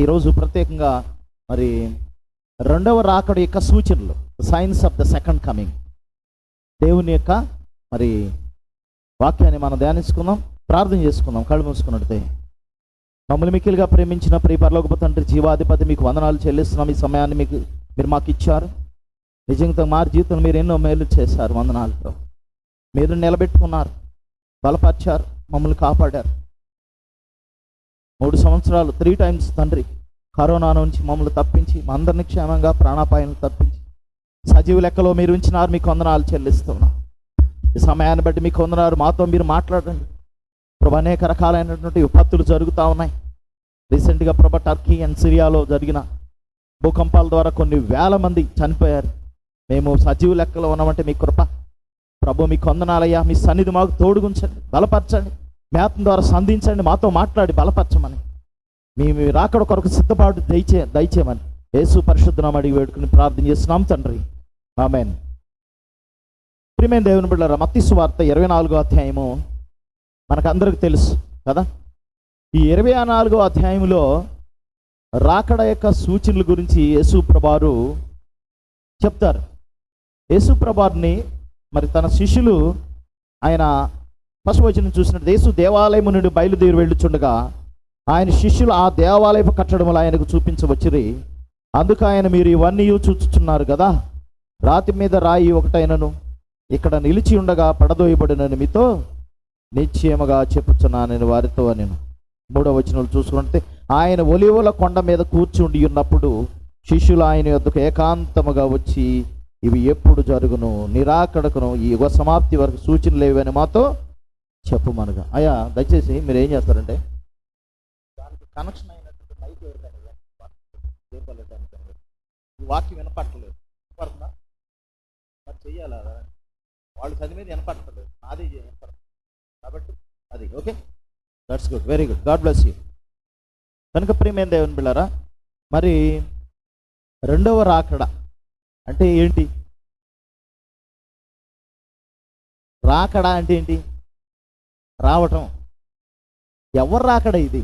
ఈరోజు ప్రత్యేకంగా మరి రెండవ రాకడ యొక్క సూచనలు signs of the second coming దేవుని యొక్క మరి వాక్యాన్ని మనం ధ్యానించుకుందాం ప్రార్థన చేసుకుందాం కళ్ళు మూసుకున్నట్టే మమ్మల్ని మిక్కిలుగా ప్రేమించిన ప్రియ పరలోకపు తండ్రి జీవాధిపతి మీకు వందనాలు చెల్లిస్తున్నాం. ఈ సమయాన్ని మీకు మీరు మాకు ఇచ్చారు. నిజంగా మా జీవితంలో మీరు ఎన్నో మేలు చేశారు వందనాలతో మీరు నిలబెట్టుకున్నారు బలపరిచారు మమ్మల్ని కాపాడారు. మూడు సంవత్సరాలు త్రీ టైమ్స్ తండ్రి. కరోనా నుంచి మమ్మల్ని తప్పించి మా అందరిని క్షేమంగా ప్రాణాపాయాలు తప్పించి. సజీవ లెక్కలో మీరు ఉంచినారు మీకు వందనాలు చెల్లిస్తున్నాం. ఈ సమయాన్ని బట్టి మీకు వందనారు మాతో మీరు మాట్లాడండి. ప్రభు అనేక రకాలైనటువంటి విపత్తులు జరుగుతూ ఉన్నాయి. రీసెంట్గా ప్రభు టర్కీ అండ్ సిరియాలో జరిగిన భూకంపాల ద్వారా కొన్ని వేల మంది చనిపోయారు. మేము సజీవ లెక్కలో ఉన్నామంటే మీ కృప. ప్రభు మీ కొందనాలయ్యా మీ సన్నిధి మాకు తోడుగుంచండి బలపరచండి. మేతం ద్వారా సంధించండి మాతో మాట్లాడి బలపరచమని. మీ రాకడ కొరకు సిద్ధపాటు దయచే దయచేయమని. యేసు పరిశుద్ధనామ అడిగి వేడుకుని ప్రార్థన చేస్తున్నాం తండ్రి. ఆమెన్. ప్రియమైన దేవుని బిడ్డ మత్తిసు వార్త ఇరవై నాలుగో అధ్యాయము మనకందరికి తెలుసు కదా? ఈ ఇరవై నాలుగో అధ్యాయంలో రాకడ యొక్క సూచనల గురించి యేసు ప్రభారు చెప్తారు. యేసు ప్రభారిని మరి తన శిష్యులు ఆయన పశువచనం చూసినట్టు యేసు దేవాలయం నుండి బయలుదేరి వెళ్ళుచుండగా ఆయన శిష్యులు ఆ దేవాలయపు కట్టడములు ఆయనకు చూపించవచ్చిరి. అందుకు ఆయన మీరు ఇవన్నీ చూచుచున్నారు కదా రాతి మీద రాయి ఒకటైనను ఇక్కడ నిలిచి ఉండగా పడదోయబడినని మీతో నిశ్చయముగా చెప్పుచున్నానని నేను వారితో నేను మూడవ వచనాలు చూసుకుంటే ఆయన ఒలివల కొండ మీద కూర్చుండి ఉన్నప్పుడు శిష్యులు ఆయన యొద్దకు ఏకాంతముగా వచ్చి ఇవి ఎప్పుడు జరుగును? నిరాకడకును? ఈ యుగ సమాప్తి వరకు సూచనలేవని మాతో చెప్పమనగా. అయ్యా దయచేసి మీరు ఏం చేస్తారంటే దానికి కనెక్షన్ అయినటువంటి మైక్ ఎవరికైనా ఈ వాక్యం వినపట్టలేదు వినపడుతుందా? మరి చెయ్యాలా? వాళ్ళు చదివేది వినపడతలేదు నాది కాబట్టి అది okay? That's good very good God bless you కనుక ప్రియమైన దేవుని బిళ్ళారా మరి రెండవ రాకడ అంటే ఏంటి? రాకడ అంటే ఏంటి? రావటం. ఎవరు రాకడ ఇది?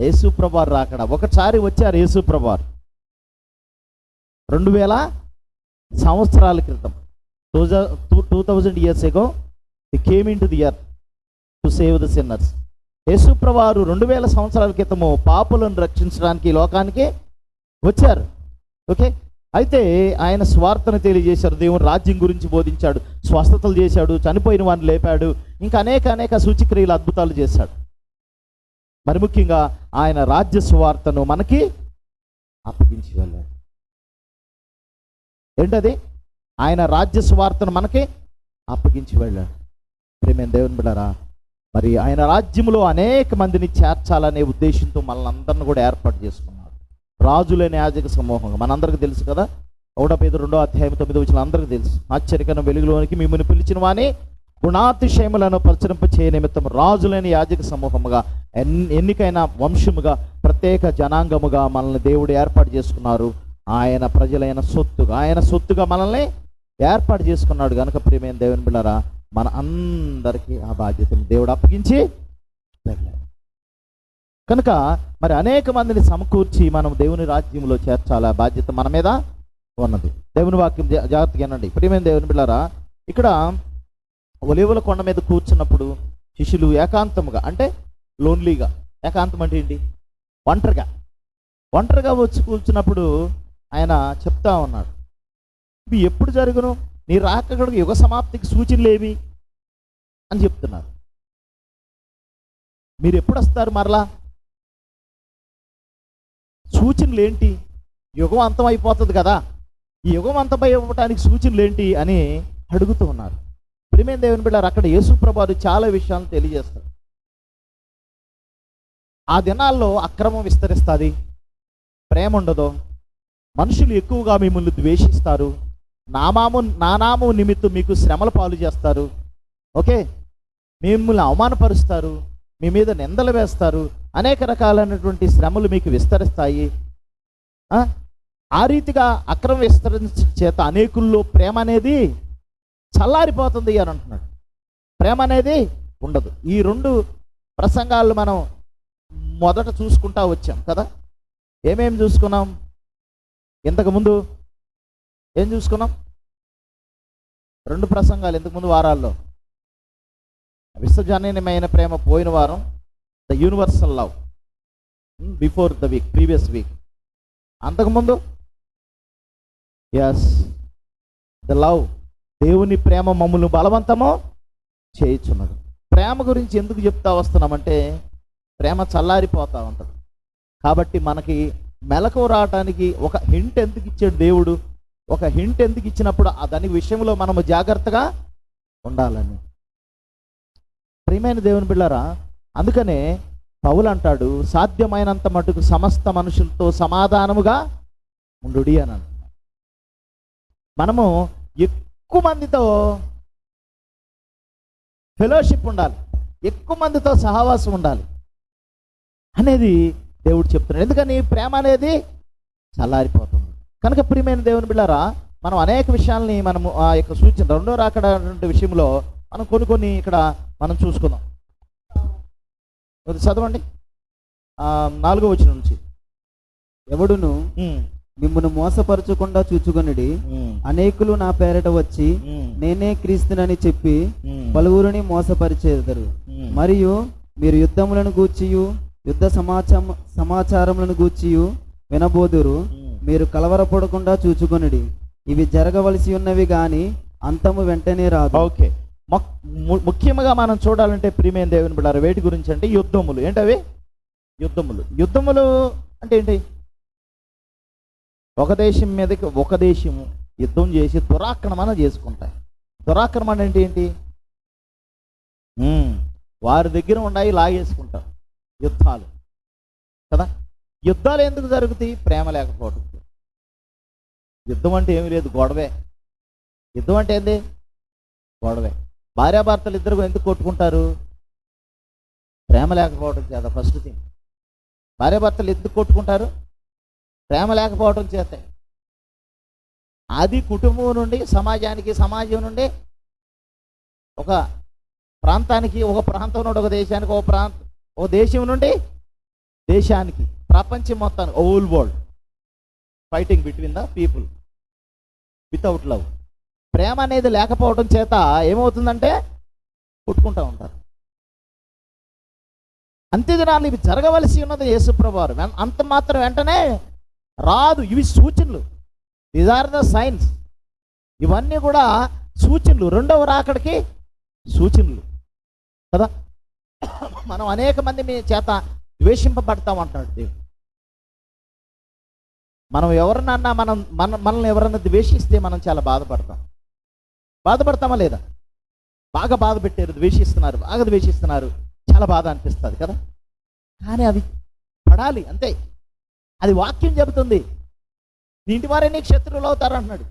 యేసుప్రభారు రాకడ? ఒకసారి వచ్చారు యేసుప్రభారు రెండు వేల సంవత్సరాల క్రితం. Two two two thousand years ago the came in to the year to save the sinners. యేసుప్రవారు రెండు వేల సంవత్సరాల క్రితము పాపులను రక్షించడానికి లోకానికి వచ్చారు. ఓకే? అయితే ఆయన స్వార్థను తెలియజేశారు. దేవుని రాజ్యం గురించి బోధించాడు. స్వస్థతలు చేశాడు. చనిపోయిన వాడిని లేపాడు. ఇంకా అనేక అనేక సూచిక్రియలు అద్భుతాలు చేశాడు. మరి ముఖ్యంగా ఆయన రాజ్య స్వార్థను మనకి అప్పగించి వెళ్ళాడు ఏంటది? ఆయన రాజ్య స్వార్థను మనకి అప్పగించి వెళ్ళాడు ప్రేమైన దేవుని బిడ్డారా? మరి ఆయన రాజ్యంలో అనేక మందిని చేర్చాలనే ఉద్దేశంతో మనల్ని అందరిని కూడా ఏర్పాటు చేసుకున్నాం రాజులైన యాజక సమూహంగా. మనందరికీ తెలుసు కదా ఒకటో పేద రెండో అధ్యాయం తొమ్మిది వచ్చిన అందరికీ తెలుసు. ఆశ్చర్యకరణ వెలుగులోనికి మిమ్మల్ని పిలిచిన వాని గుణాతిశయములను ప్రచురింప చేయ నిమిత్తం రాజులైన యాజక సమూహముగా ఎన్ ఎన్నికైన వంశముగా ప్రత్యేక జనాంగముగా మనల్ని దేవుడు ఏర్పాటు చేసుకున్నారు. ఆయన ప్రజలైన సొత్తుగా ఆయన సొత్తుగా మనల్ని ఏర్పాటు చేసుకున్నాడు. కనుక ప్రియమైన దేవుని బిళ్ళరా మన అందరికీ ఆ బాధ్యతను దేవుడు అప్పగించి వెళ్ళాడు కనుక మరి అనేక మందిని సమకూర్చి మనం దేవుని రాజ్యంలో చేర్చాలా? బాధ్యత మన మీద ఉన్నది. దేవుని వాక్యం జా- జాగ్రత్తగా అనండి ప్రియమైన దేవుని బిళ్ళారా ఇక్కడ ఒలివుల కొండ మీద కూర్చున్నప్పుడు శిష్యులు ఏకాంతముగా అంటే లోన్లీగా ఏకాంతం అంటే ఏంటి? ఒంటరిగా. ఒంటరిగా వచ్చి కూర్చున్నప్పుడు ఆయన చెప్తా ఉన్నాడు. ఇవి ఎప్పుడు జరుగును? నీ రాకగడుగు యుగ సమాప్తికి సూచనలు ఏవి? అని చెప్తున్నారు. మీరు ఎప్పుడు వస్తారు మరలా? సూచనలు ఏంటి యుగం అంతం అయిపోతుంది కదా. ఈ యుగం అంతమైపోవటానికి సూచనలు ఏంటి అని అడుగుతూ ఉన్నారు. ప్రియమైన దేవుని బిడ్డారు అక్కడ యేసుప్రభారు చాలా విషయాలను తెలియజేస్తారు. ఆ దినాల్లో అక్రమం విస్తరిస్తుంది. ప్రేమ ఉండదు. మనుషులు ఎక్కువగా మిమ్మల్ని ద్వేషిస్తారు. నామాము నానాము నిమిత్తం మీకు శ్రమల పాలు చేస్తారు. ఓకే? మిమ్మల్ని అవమానపరుస్తారు. మీ మీద నిందలు వేస్తారు. అనేక రకాలైనటువంటి శ్రమలు మీకు విస్తరిస్తాయి. ఆ? రీతిగా అక్రమ విస్తరించిన చేత అనేకుల్లో ప్రేమ అనేది చల్లారిపోతుంది అని అంటున్నాడు. ప్రేమ అనేది ఉండదు. ఈ రెండు ప్రసంగాలు మనం మొదట చూసుకుంటా వచ్చాం కదా? ఏమేమి చూసుకున్నాం? ఇంతకుముందు ఏం చూసుకున్నాం? రెండు ప్రసంగాలు ఇంతకుముందు వారాల్లో. విశ్వజనీయమైన ప్రేమ పోయిన వారం the universal love before the week previous week అంతకుముందు ఎస్ ద లవ్ దేవుని ప్రేమ మమ్మల్ని బలవంతము చేయించున్నది. ప్రేమ గురించి ఎందుకు చెప్తా వస్తున్నామంటే ప్రేమ చల్లారిపోతా ఉంటుంది. కాబట్టి మనకి మెలకు రావటానికి ఒక హింట్ ఎందుకు ఇచ్చాడు దేవుడు? ఒక హింట్ ఎందుకు ఇచ్చినప్పుడు దాని విషయంలో మనము జాగ్రత్తగా ఉండాలని. ప్రియమైన దేవుని బిళ్ళారా అందుకనే పౌలు అంటాడు సాధ్యమైనంత మటుకు సమస్త మనుషులతో సమాధానముగా ఉండుడి అని అంటున్నాడు మనము ఎక్కువ మందితో ఫెలోషిప్ ఉండాలి ఎక్కువ మందితో సహవాసం ఉండాలి అనేది దేవుడు చెప్తున్నాడు. ఎందుకని? ప్రేమ అనేది చల్లారిపోతుంది. కనుక ప్రియమైన దేవుని బిళ్ళారా మనం అనేక విషయాల్ని మనము ఆ యొక్క సూచన రెండో రాకడ విషయంలో మనం కొన్ని కొన్ని ఇక్కడ మనం చూసుకుందాం. చదవండి. నాలుగో వచ్చిన నుంచి. ఎవడును ఉమ్, మిమ్మును మోసపరచకుండా చూచుకొనిడి అనేకులు నా పేరట వచ్చి నేనే క్రీస్తునని చెప్పి పలువురిని మోసపరిచేదరు. మరియు మీరు యుద్ధములను గూర్చియు యుద్ధ సమాచారం సమాచారములను గూర్చియు వినబోదురు. మీరు కలవరపడకుండా చూచుకొనిడి. ఇవి జరగవలసి ఉన్నవి గాని అంతము వెంటనే రాదు. ఓకే. ముఖ్యంగా మనం చూడాలంటే ప్రియమైన దేవుని బిడ్డారు వేటి గురించి అంటే యుద్ధములు. ఏంటవి? యుద్ధములు. యుద్ధములు అంటే ఏంటి? ఒక దేశం మీదకి ఒక దేశము యుద్ధం చేసి దురాక్రమణ చేసుకుంటాయి. దురాక్రమణ అంటే ఏంటి? ఉమ్, వారి దగ్గర ఉన్నాయి లాగేసుకుంటారు యుద్ధాలు. కదా? యుద్ధాలు ఎందుకు జరుగుతాయి? ప్రేమ లేకపోవడం యుద్ధం అంటే ఏమీ లేదు గొడవే. యుద్ధం అంటే ఏంది? గొడవే. భార్యాభర్తలు ఇద్దరు ఎందుకు కొట్టుకుంటారు? ప్రేమ లేకపోవడం చేత ఫస్ట్ థింగ్ భార్యాభర్తలు ఎందుకు కొట్టుకుంటారు? ప్రేమ లేకపోవడం చేత. అది కుటుంబం నుండి సమాజానికి సమాజం నుండి ఒక ప్రాంతానికి ఒక ప్రాంతం నుండి ఒక దేశానికి ఒక ప్రాంత ఒక దేశం నుండి దేశానికి ప్రపంచం మొత్తానికి all world fighting between the people without love ప్రేమ అనేది లేకపోవడం చేత ఏమవుతుందంటే కొట్టుకుంటూ ఉంటారు. అంత్యదినాలు ఇవి జరగవలసి ఉన్నది యేసుప్రభువారు. అంత మాత్రం వెంటనే రాదు. ఇవి సూచనలు. దీస్ ఆర్ ద సైన్స్ ఇవన్నీ కూడా సూచనలు. రెండవ రాకడికి సూచనలు. కదా? మనం అనేక మంది మీ చేత ద్వేషింపబడతాం అంటున్నాడు దేవుడు. మనం ఎవరినన్నా మనం మన మనల్ని ఎవరన్నా ద్వేషిస్తే మనం చాలా బాధపడతాం. బాధపడతామా లేదా? బాగా బాధ పెట్టారు ద్వేషిస్తున్నారు బాగా ద్వేషిస్తున్నారు. చాలా బాధ అనిపిస్తుంది కదా? కానీ అవి పడాలి అంతే. అది వాక్యం చెబుతుంది. నీ వారే నీకు శత్రువులు అవుతారు అంటున్నాడు.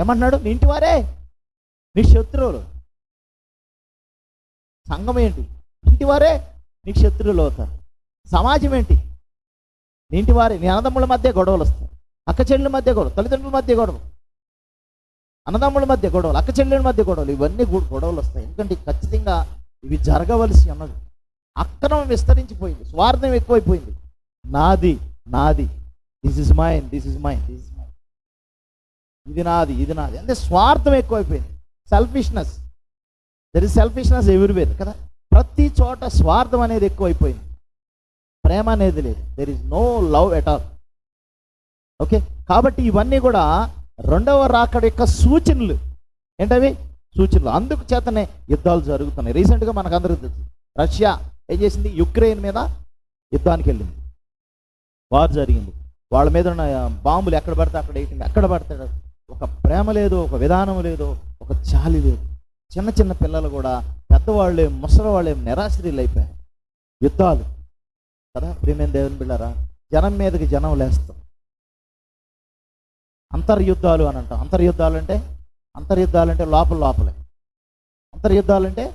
ఏమంటున్నాడు? నీ వారే నీ శత్రువులు. సంఘం ఏంటి? ఇంటి వారే నీకు శత్రువులు అవుతారు. సమాజం ఏంటి? నీ వారే. నీ అన్నదమ్ముల మధ్య గొడవలు వస్తాయి. అక్క చెల్లెల మధ్య గొడవ తల్లిదండ్రుల మధ్య గొడవ. అన్నదమ్ముల మధ్య గొడవలు అక్క చెల్లెల మధ్య గొడవలు ఇవన్నీ కూడా గొడవలు వస్తాయి. ఎందుకంటే ఖచ్చితంగా ఇవి జరగవలసి ఉన్నది అక్రమం విస్తరించిపోయింది స్వార్థం ఎక్కువైపోయింది. నాది నాది. This is mine this is mine this is mine ఇది నాది ఇది నాది. అంటే స్వార్థం ఎక్కువైపోయింది. Selfishness there is selfishness everywhere కదా? ప్రతి చోట స్వార్థం అనేది ఎక్కువైపోయింది. ప్రేమ అనేది లేదు. There is no love at all okay కాబట్టి ఇవన్నీ కూడా రెండవ రాకడ యొక్క సూచనలు ఏంటవి? సూచనలు. అందుకు చేతనే యుద్ధాలు జరుగుతున్నాయి. రీసెంట్గా మనకు అందరికీ తెలుసు. రష్యా ఏం చేసింది? యుక్రెయిన్ మీద యుద్ధానికి వెళ్ళింది. వారు జరిగింది. వాళ్ళ మీద ఉన్న బాంబులు ఎక్కడ పడితే అక్కడ వేయటం ఎక్కడ పడతాడు ఒక ప్రేమ లేదు ఒక విధానం లేదు ఒక చాలి లేదు. చిన్న చిన్న పిల్లలు కూడా పెద్దవాళ్ళే ముసలవాళ్ళే నిరాశ్రీలు అయిపోయారు. యుద్ధాలు. కదా? ప్రేమేం దేవుని బిళ్ళారా? జనం మీదకి జనం లేస్తాం. అంతర్యుద్ధాలు అని అంటాం. అంతర్యుద్ధాలు అంటే అంతర్యుద్ధాలు అంటే లోపల లోపలే. అంతర్యుద్ధాలు అంటే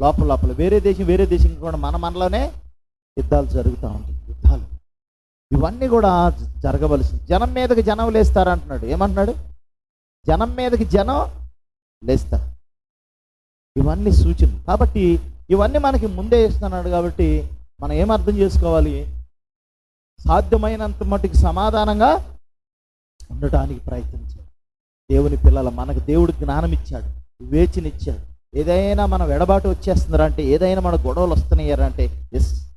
లోపల లోపల. వేరే దేశం వేరే దేశం కూడా మన మనలోనే యుద్ధాలు జరుగుతూ ఉంటాయి. యుద్ధాలు. ఇవన్నీ కూడా జ- జరగవలసింది జనం మీదకి జనం లేస్తారు అంటున్నాడు. ఏమంటున్నాడు? జనం మీదకి జనం లేస్తారు. ఇవన్నీ సూచనలు. కాబట్టి ఇవన్నీ మనకి ముందే ఇస్తున్నాడు కాబట్టి మనం ఏం అర్థం చేసుకోవాలి? సాధ్యమైనంత మటుకు సమాధానంగా ఉండటానికి ప్రయత్నించాలి దేవుని పిల్లల మనకు దేవుడు జ్ఞానం ఇచ్చాడు వివేచనిచ్చాడు. ఏదైనా మనం ఎడబాటు వచ్చేస్తున్నారా అంటే ఏదైనా మన గొడవలు వస్తున్నాయారా అంటే ఎస్.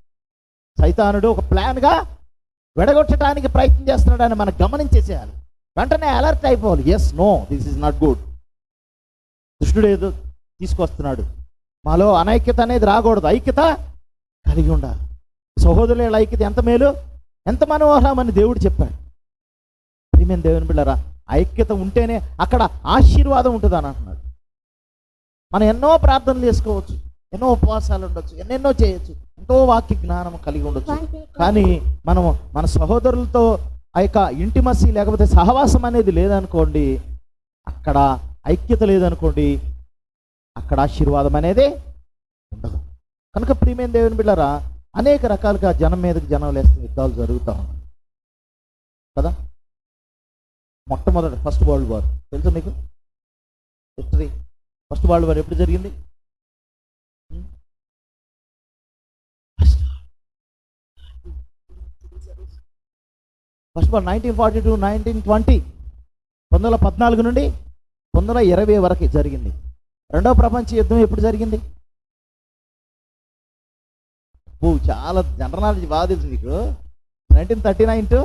సైతానుడు ఒక ప్లాన్గా వెడగొట్టడానికి ప్రయత్నం చేస్తున్నాడని మనం గమనించేసేయాలి. వెంటనే అలర్ట్ అయిపోవాలి. Yes no this is not good. దుష్టుడు ఏదో తీసుకొస్తున్నాడు. మాలో అనైక్యత అనేది రాకూడదు. ఐక్యత కలిగి ఉండాలి. సహోదరుల ఐక్యత ఎంత మేలు? ఎంత మనోహరమని దేవుడు చెప్పాడు. ప్రియమైన దేవుని బిళ్ళరా ఐక్యత ఉంటేనే అక్కడ ఆశీర్వాదం ఉంటుంది అని అంటున్నాడు. మనం ఎన్నో ప్రార్థనలు చేసుకోవచ్చు ఎన్నో ఉపవాసాలు ఉండొచ్చు ఎన్నెన్నో చేయొచ్చు ఎంతో వాక్య జ్ఞానం కలిగి ఉండొచ్చు. కానీ మనం మన సహోదరులతో ఆ యొక్క ఇంటిమసి లేకపోతే సహవాసం అనేది లేదనుకోండి అక్కడ ఐక్యత లేదనుకోండి అక్కడ ఆశీర్వాదం అనేది ఉండదు. కనుక ప్రియమైన దేవుని బిళ్ళరా అనేక రకాలుగా జనం మీదకి జనం లేస్తే యుద్ధాలు జరుగుతూ ఉన్నాయి. కదా? మొట్టమొదటి ఫస్ట్ వరల్డ్ వార్. తెలుసా మీకు? హిస్టరీ. ఫస్ట్ వరల్డ్ వార్ ఎప్పుడు జరిగింది? First war. Nineteen forty two nineteen twenty. పంతొమ్మిది వందల పద్నాలుగు నుండి పంతొమ్మిది వందల ఇరవై వరకు జరిగింది. రెండవ ప్రపంచ యుద్ధం ఎప్పుడు జరిగింది? చాలా జనరల్ నాలెడ్జ్ బాగా తెలుసు మీకు nineteen thirty nine to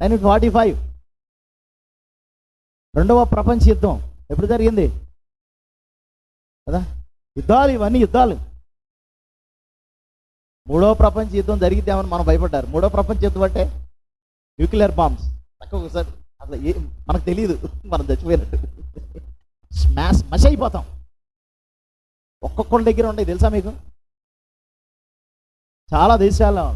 nineteen forty five. రెండవ ప్రపంచ యుద్ధం. ఎప్పుడు జరిగింది? కదా? యుద్ధాలు ఇవన్నీ యుద్ధాలు. మూడవ ప్రపంచ యుద్ధం జరిగితేమని మనం భయపడ్డారు. మూడవ ప్రపంచ యుద్ధం అంటే న్యూక్లియర్ బాంబ్స్. ఒకసారి అసలు ఏ మనకు తెలియదు మనం చచ్చిపోయినట్టు. స్మాష్ మష్ అయిపోతాం. ఒక్కొక్కళ్ళ దగ్గర ఉన్నాయి తెలుసా మీకు? చాలా దేశాల్లో.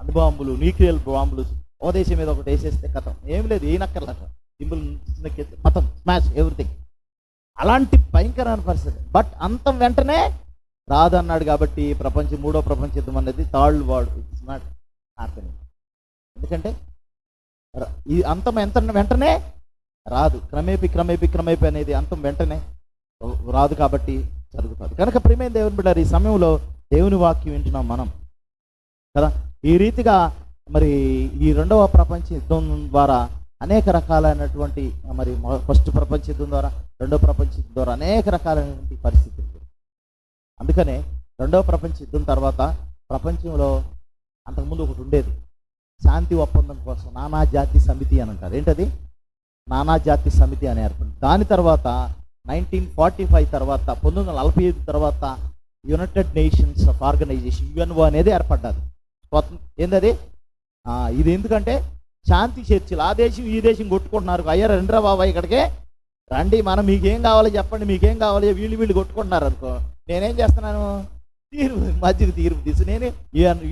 అణుబాంబులు న్యూక్లియర్ బాంబులు ఓదేశం మీద ఒకటి వేసేస్తే కథం. ఏం లేదు ఏం సింబుల్ మతం స్మాష్ ఎవ్రీథింగ్ అలాంటి భయంకరమైన పరిస్థితి. బట్ అంతం వెంటనే రాదన్నాడు కాబట్టి ప్రపంచం మూడో ప్రపంచ యుద్ధం అనేది third world. It's not happening ఎందుకంటే ఈ అంతం ఎంత వెంటనే రాదు. క్రమేపి క్రమేపి క్రమేపి అనేది అంతం వెంటనే రాదు కాబట్టి జరుగుతుంది. కనుక ప్రేమే దేవుని బిడ్డారు ఈ సమయంలో దేవుని వాక్యం వింటున్నాం మనం. కదా? ఈ రీతిగా మరి ఈ రెండవ ప్రపంచ యుద్ధం ద్వారా అనేక రకాలైనటువంటి మరి ఫస్ట్ ప్రపంచ యుద్ధం ద్వారా రెండవ ప్రపంచ యుద్ధం ద్వారా అనేక రకాలైనటువంటి పరిస్థితులు అందుకనే రెండవ ప్రపంచ యుద్ధం తర్వాత ప్రపంచంలో అంతకుముందు ఒకటి ఉండేది. శాంతి ఒప్పందం కోసం నానా జాతి సమితి అని అంటారు. ఏంటది? నానా జాతి సమితి అని ఏర్పడింది దాని తర్వాత నైన్టీన్ ఫార్టీ ఫైవ్ తర్వాత పంతొమ్మిది వందల నలభై ఐదు తర్వాత United Nations of Organisation UNO అనేది ఏర్పడ్డది. స్వతం- ఏందది? ఇది ఎందుకంటే శాంతి చర్చలు ఆ దేశం ఈ దేశం కొట్టుకుంటున్నారు. అయ్యా రండిరా బాబా ఇక్కడికే. రండి మనం మీకేం కావాలో చెప్పండి మీకేం కావాలో వీళ్ళు వీళ్ళు కొట్టుకుంటున్నారు అనుకో. నేనేం చేస్తున్నాను? తీర్పు మధ్యకి తీర్పు తీసి నేను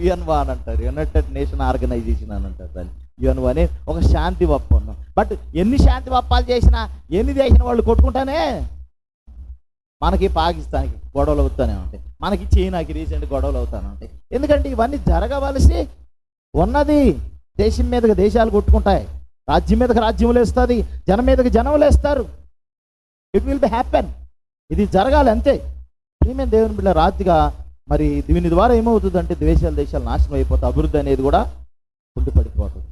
యుఎన్ వా అని అంటారు. యునైటెడ్ నేషన్ ఆర్గనైజేషన్ అని అంటారు దాన్ని. యుఎన్వా అనే ఒక శాంతి ఒప్పందం బట్ ఎన్ని శాంతి ఒప్పాలు చేసినా ఎన్ని చేసిన వాళ్ళు కొట్టుకుంటానే? మనకి పాకిస్తాన్కి గొడవలు అవుతానే ఉంటాయి. మనకి చైనాకి రీసెంట్ గొడవలు అవుతానే ఉంటాయి. ఎందుకంటే ఇవన్నీ జరగవలసి ఉన్నది. దేశం మీదకి దేశాలు కొట్టుకుంటాయి. రాజ్యం మీదకి రాజ్యం లేస్తుంది. జనం మీదకి జనం లేస్తారు. ఇట్ విల్ బి హ్యాపెన్ ఇది జరగాలి అంతే. ప్రియమైన దేవుని బిడ్డ రాత్రిగా మరి దీని ద్వారా ఏమవుతుందంటే దేశాలు దేశాలు నాశనం అయిపోతాయి. అభివృద్ధి అనేది కూడా కుండిపడిపోతుంది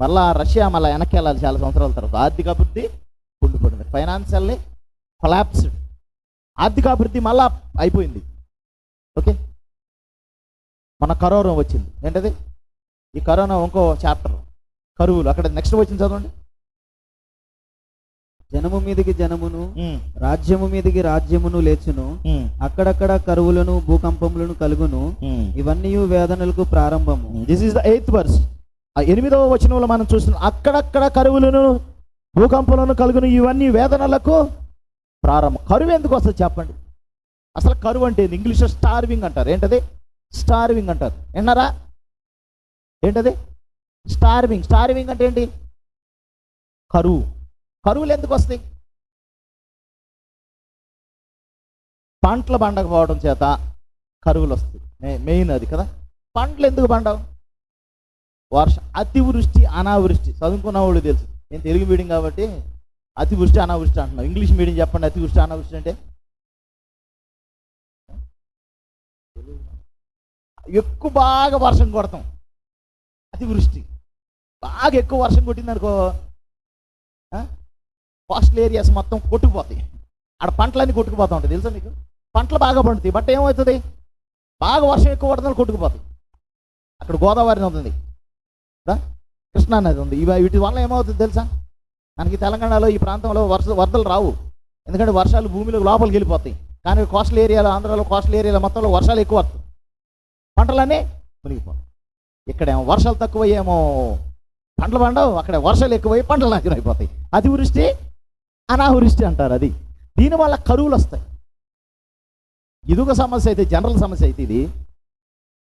మళ్ళా రష్యా మళ్ళీ వెనక్కి వెళ్ళాలి చాలా సంవత్సరాల తర్వాత. ఆర్థిక అభివృద్ధి కుండిపడింది. ఫైనాన్షియల్లీ కొలాప్స్డ్ ఆర్థిక అభివృద్ధి మళ్ళా అయిపోయింది. ఓకే మన కరోనా వచ్చింది. ఏంటది? ఈ కరోనా ఇంకో చాప్టర్ కరువులు. అక్కడ నెక్స్ట్ వచ్చింది చదవండి. జనము మీదికి జనమును రాజ్యము మీదికి రాజ్యమును లేచును అక్కడక్కడ కరువులను భూకంపములను కలుగును. ఇవన్నీ వేదనలకు ప్రారంభము. This is the eighth verse ఆ ఎనిమిదవ వచనంలో మనం చూస్తున్నాం అక్కడక్కడ కరువులను భూకంపాలను కలుగును ఇవన్నీ వేదనలకు ప్రారంభం. కరువు ఎందుకు వస్తుంది చెప్పండి? అసలు కరువు అంటే? ఇంగ్లీష్లో స్టార్వింగ్ అంటారు. ఏంటది? స్టార్వింగ్ అంటారు. విన్నారా? ఏంటది? స్టార్వింగ్. స్టార్వింగ్ అంటే ఏంటి? కరువు. కరువులు ఎందుకు వస్తాయి? పంటలు పండకపోవడం చేత కరువులు వస్తాయి. మెయిన్ అది కదా. పంటలు ఎందుకు పండవు? వర్ష అతివృష్టి అనావృష్టి. చదువుకున్న వాళ్ళు తెలుసు. నేను తెలుగు మీడియం కాబట్టి అతివృష్టి అనావృష్టి అంటున్నాను. ఇంగ్లీష్ మీడియం చెప్పండి. అతివృష్టి అనావృష్టి అంటే? ఎక్కువ బాగా వర్షం కొడతాం. అతివృష్టి. బాగా ఎక్కువ వర్షం కొట్టింది అనుకో కోస్టల్ ఏరియాస్ మొత్తం కొట్టుకుపోతాయి. ఆడ పంటలన్నీ కొట్టుకుపోతా ఉంటాయి. తెలుసా మీకు? పంటలు బాగా పండుతాయి. బట్ ఏమవుతుంది? బాగా వర్షం ఎక్కువ పడుతుంది కొట్టుకుపోతాయి. అక్కడ గోదావరి నది ఉంది. కృష్ణా నది ఉంది. ఇవి వీటి వల్ల ఏమవుతుంది తెలుసా? మనకి తెలంగాణలో ఈ ప్రాంతంలో వర్ష వరదలు రావు. ఎందుకంటే వర్షాలు భూమిలో లోపలికి వెళ్ళిపోతాయి. కానీ కోస్టల్ ఏరియాలో ఆంధ్రాలో కోస్టల్ ఏరియాలో మొత్తంలో వర్షాలు ఎక్కువ వస్తాయి. పంటలన్నీ మునిగిపోతాయి. ఇక్కడేమో వర్షాలు తక్కువయ్యేమో పంటలు పండవు అక్కడ వర్షాలు ఎక్కువై పంటలు నాశనం అయిపోతాయి అతివృష్టి అనావృష్టి అంటారు అది. దీనివల్ల కరువులు వస్తాయి. ఇదొక సమస్య అయితే జనరల్ సమస్య అయితే ఇది.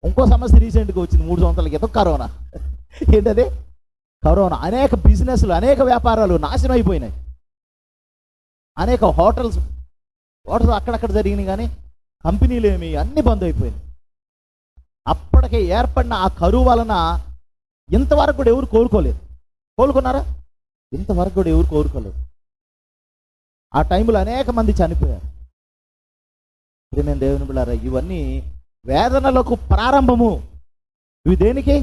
ఇంకో సమస్య రీసెంట్గా వచ్చింది మూడు సంవత్సరాల క్రితం కరోనా. ఏంటది? కరోనా. అనేక బిజినెస్లు అనేక వ్యాపారాలు నాశనం అయిపోయినాయి అనేక హోటల్స్ హోటల్స్ అక్కడక్కడ జరిగినాయి కానీ కంపెనీలు ఏమి అన్నీ బంద్ అయిపోయినాయి. అప్పటికే ఏర్పడిన ఆ కరువు వలన ఇంతవరకు కూడా ఎవరు కోరుకోలేదు కోలుకున్నారా? ఇంతవరకు కూడా ఎవరు కోరుకోలేదు ఆ టైంలో అనేక మంది చనిపోయారు. ప్రేమేం దేవుని బిళ్ళారా ఇవన్నీ వేదనలకు ప్రారంభము. ఇవి దేనికి?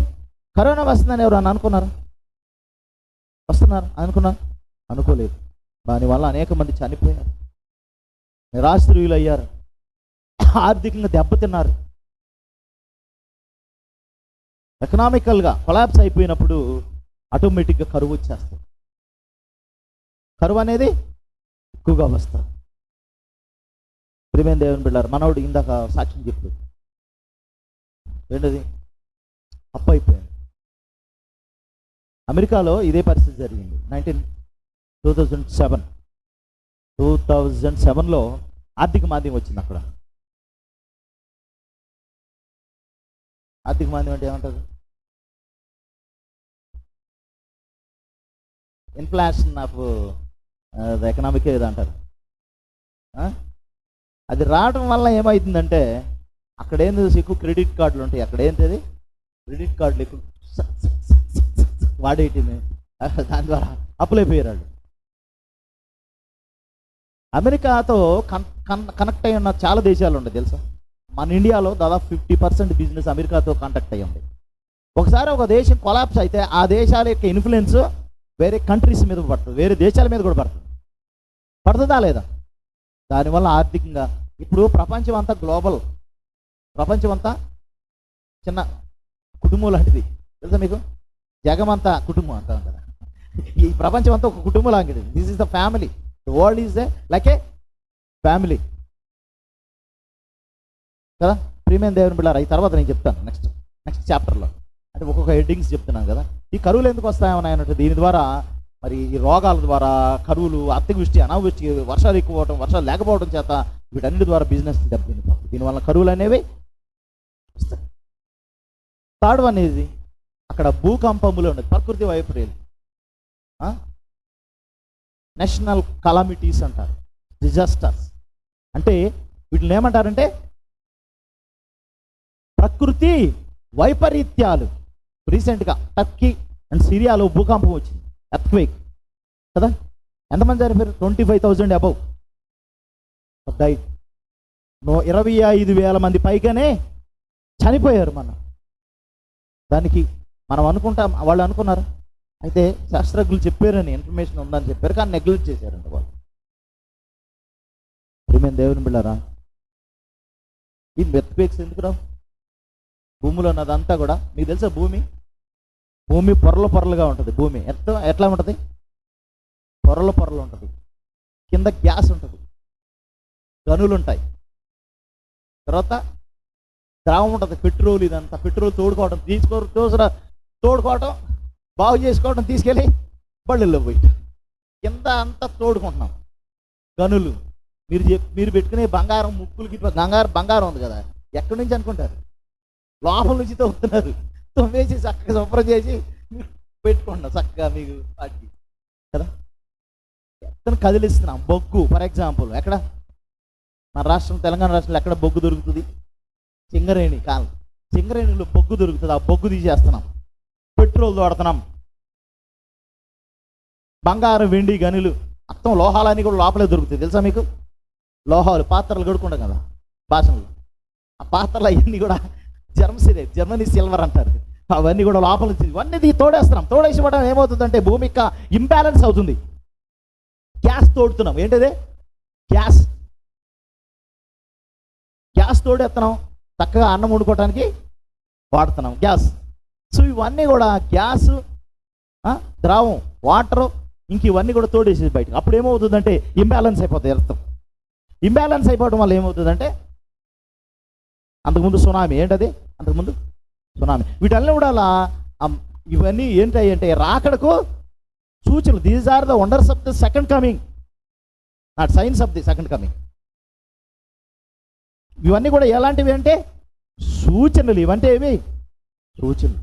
కరోనా వస్తుందని ఎవరు అని అనుకున్నారు? వస్తున్నారు? అనుకున్నారు? అనుకోలేదు. దానివల్ల అనేక మంది చనిపోయారు. నిరాశ్రయులు అయ్యారు ఆర్థికంగా దెబ్బతిన్నారు. ఎకనామికల్గా కొలాప్స్ అయిపోయినప్పుడు ఆటోమేటిక్గా కరువు వచ్చేస్తుంది. కరువు అనేది ఎక్కువగా వస్తుంది. ప్రిమేన్ దేవుని బిళ్ళారు మనవుడు ఇందాక సాక్ష్యం చెప్పాడు. రెండోది అప్పైపోయింది అయిపోయింది. అమెరికాలో ఇదే పరిస్థితి జరిగింది. Nineteen two thousand seven. Two thousand సెవెన్లో ఆర్థిక మాంద్యం వచ్చింది అక్కడ. ఆర్థిక మాంద్యం అంటే ఏమంటారు? ఇన్ఫ్లాషన్ ఆఫ్ ఎకనామిక్ ఏదో అంటారు? అది రావడం వల్ల ఏమవుతుందంటే అక్కడ ఏం తెలుసు ఎక్కువ క్రెడిట్ కార్డులు ఉంటాయి. అక్కడ ఏంటది క్రెడిట్ కార్డులు ఎక్కువ స- వాడేయటమే దాని ద్వారా అప్పులైపోయారు వాళ్ళు అమెరికాతో కన్ కన్ కనెక్ట్ అయి ఉన్న చాలా దేశాలు ఉన్నాయి తెలుసా? మన ఇండియాలో దాదాపు ఫిఫ్టీ పర్సెంట్ బిజినెస్ అమెరికాతో కాంటాక్ట్ అయ్యి ఉంది ఒకసారి ఒక దేశం కొలాప్స్ అయితే ఆ దేశాల యొక్క ఇన్ఫ్లుయెన్స్ వేరే కంట్రీస్ మీద పడుతుంది వేరే దేశాల మీద కూడా పడుతుంది. పడుతుందా లేదా? దానివల్ల ఆర్థికంగా ఇప్పుడు ప్రపంచం అంతా గ్లోబల్. ప్రపంచం అంతా చిన్న కుటుంబం లాంటిది. తెలుసా మీకు? జగమంతా కుటుంబం అంతా కదా. ఈ ప్రపంచం అంతా ఒక కుటుంబం లాంటిది. This is the family the world is the like a family కదా? ప్రీమియం దేవుని బిళ్ళారా ఈ తర్వాత నేను చెప్తాను. నెక్స్ట్ నెక్స్ట్ చాప్టర్లో అంటే ఒక్కొక్క హెడ్డింగ్స్ చెప్తున్నాను కదా. ఈ కరువులు ఎందుకు వస్తాయని అన్నట్టు దీని ద్వారా మరి ఈ రోగాల ద్వారా కరువులు అతివృష్టి అనావృష్టి వర్షాలు ఎక్కువ అవటం వర్షాలు లేకపోవడం చేత వీటన్నిటి ద్వారా బిజినెస్ దెబ్బతింది దీనివల్ల కరువులు అనేవి వస్తాయి. థర్డ్ వన్ ఇది అక్కడ భూకంపములు ఉండదు ప్రకృతి వైపర్యాలు నేషనల్ కలామిటీస్ అంటారు. డిజాస్టర్స్ అంటే వీటిని ఏమంటారంటే ప్రకృతి వైపరీత్యాలు. రీసెంట్గా టర్కీ అండ్ సిరియాలో భూకంపం వచ్చింది. ఎర్త్క్వేక్ కదా? ఎంతమంది చనిపోయారు? Twenty five thousand above died no ఇరవై ఐదు వేల మంది పైగానే చనిపోయారు మనం. దానికి మనం అనుకుంటాం వాళ్ళు అనుకున్నారు? అయితే శాస్త్రజ్ఞులు చెప్పారని ఇన్ఫర్మేషన్ ఉందని చెప్పారు కానీ నెగ్లెక్ట్ చేశారంట వాళ్ళు. మేము దేవుని బిళ్ళారా? ఈ మెత్పేక్స్ ఎందుకు రావు భూమిలో ఉన్నదంతా కూడా మీకు తెలుసా భూమి? భూమి పొరలు పొరలుగా ఉంటుంది భూమి. ఎంత ఎట్లా ఉంటుంది? పొరలు పొరలు ఉంటుంది. కింద గ్యాస్ ఉంటుంది. గనులు ఉంటాయి. తర్వాత ద్రావం ఉంటుంది పెట్రోల్ ఇదంతా. పెట్రోల్ తోడుకోవడం తీసుకో చూసిన తోడుకోవడం బాగు చేసుకోవడం తీసుకెళ్ళి బళ్ళల్లో పోయి కింద అంతా తోడుకుంటున్నాం. గనులు. మీరు చెప్ మీరు పెట్టుకునే బంగారం ముక్కులకి బంగారం బంగారం ఉంది కదా. ఎక్కడి నుంచి అనుకుంటారు? లోపల నుంచి తవ్వుతున్నారు. తవ్వేసి చక్కగా శుభ్రం చేసి పెట్టుకోండి చక్కగా మీకు వాటికి. కదా? ఎక్కడ కదిలిస్తున్నాం. బొగ్గు ఫర్ ఎగ్జాంపుల్ ఎక్కడ? మన రాష్ట్రం తెలంగాణ రాష్ట్రంలో ఎక్కడ బొగ్గు దొరుకుతుంది? చింగరేణి కాలం. చింగరేణిలో బొగ్గు దొరుకుతుంది. ఆ బొగ్గు తీసేస్తున్నాం. పెట్రోల్ తోడుతున్నాం బంగారం వెండి గనులు మొత్తం లోహాలన్నీ కూడా లోపలే దొరుకుతాయి. తెలుసా మీకు? లోహాలు పాత్రలు కడుక్కుంటాం కదా? భాషలు. ఆ పాత్రలు అవన్నీ కూడా జర్మసీ జర్మనీ సిల్వర్ అంటారు. అవన్నీ కూడా లోపల ఇవన్నీ తోడేస్తున్నాం. తోడేసి ఏమవుతుందంటే భూమి యొక్క ఇంబ్యాలెన్స్ అవుతుంది. గ్యాస్ తోడుతున్నాం. ఏంటిది? గ్యాస్ గ్యాస్ తోడేస్తున్నాం చక్కగా అన్నం వండుకోవడానికి వాడుతున్నాం. గ్యాస్ సో ఇవన్నీ కూడా గ్యాస్ ద్రావం వాటర్ ఇంక ఇవన్నీ కూడా తోడేసేది బయటకు అప్పుడు ఏమవుతుందంటే ఇంబ్యాలెన్స్ అయిపోతుంది అర్థం. ఇంబ్యాలెన్స్ అయిపోవడం వల్ల ఏమవుతుందంటే అంతకుముందు సునామీ ఏంటది? అంతకుముందు సునామీ. వీటన్నీ కూడా అలా ఇవన్నీ ఏంటాయి అంటే రాకడకు సూచనలు. These are the wonders of the second coming not signs of the second coming ఇవన్నీ కూడా ఎలాంటివి అంటే సూచనలు. ఇవంటే ఏమి సూచనలు.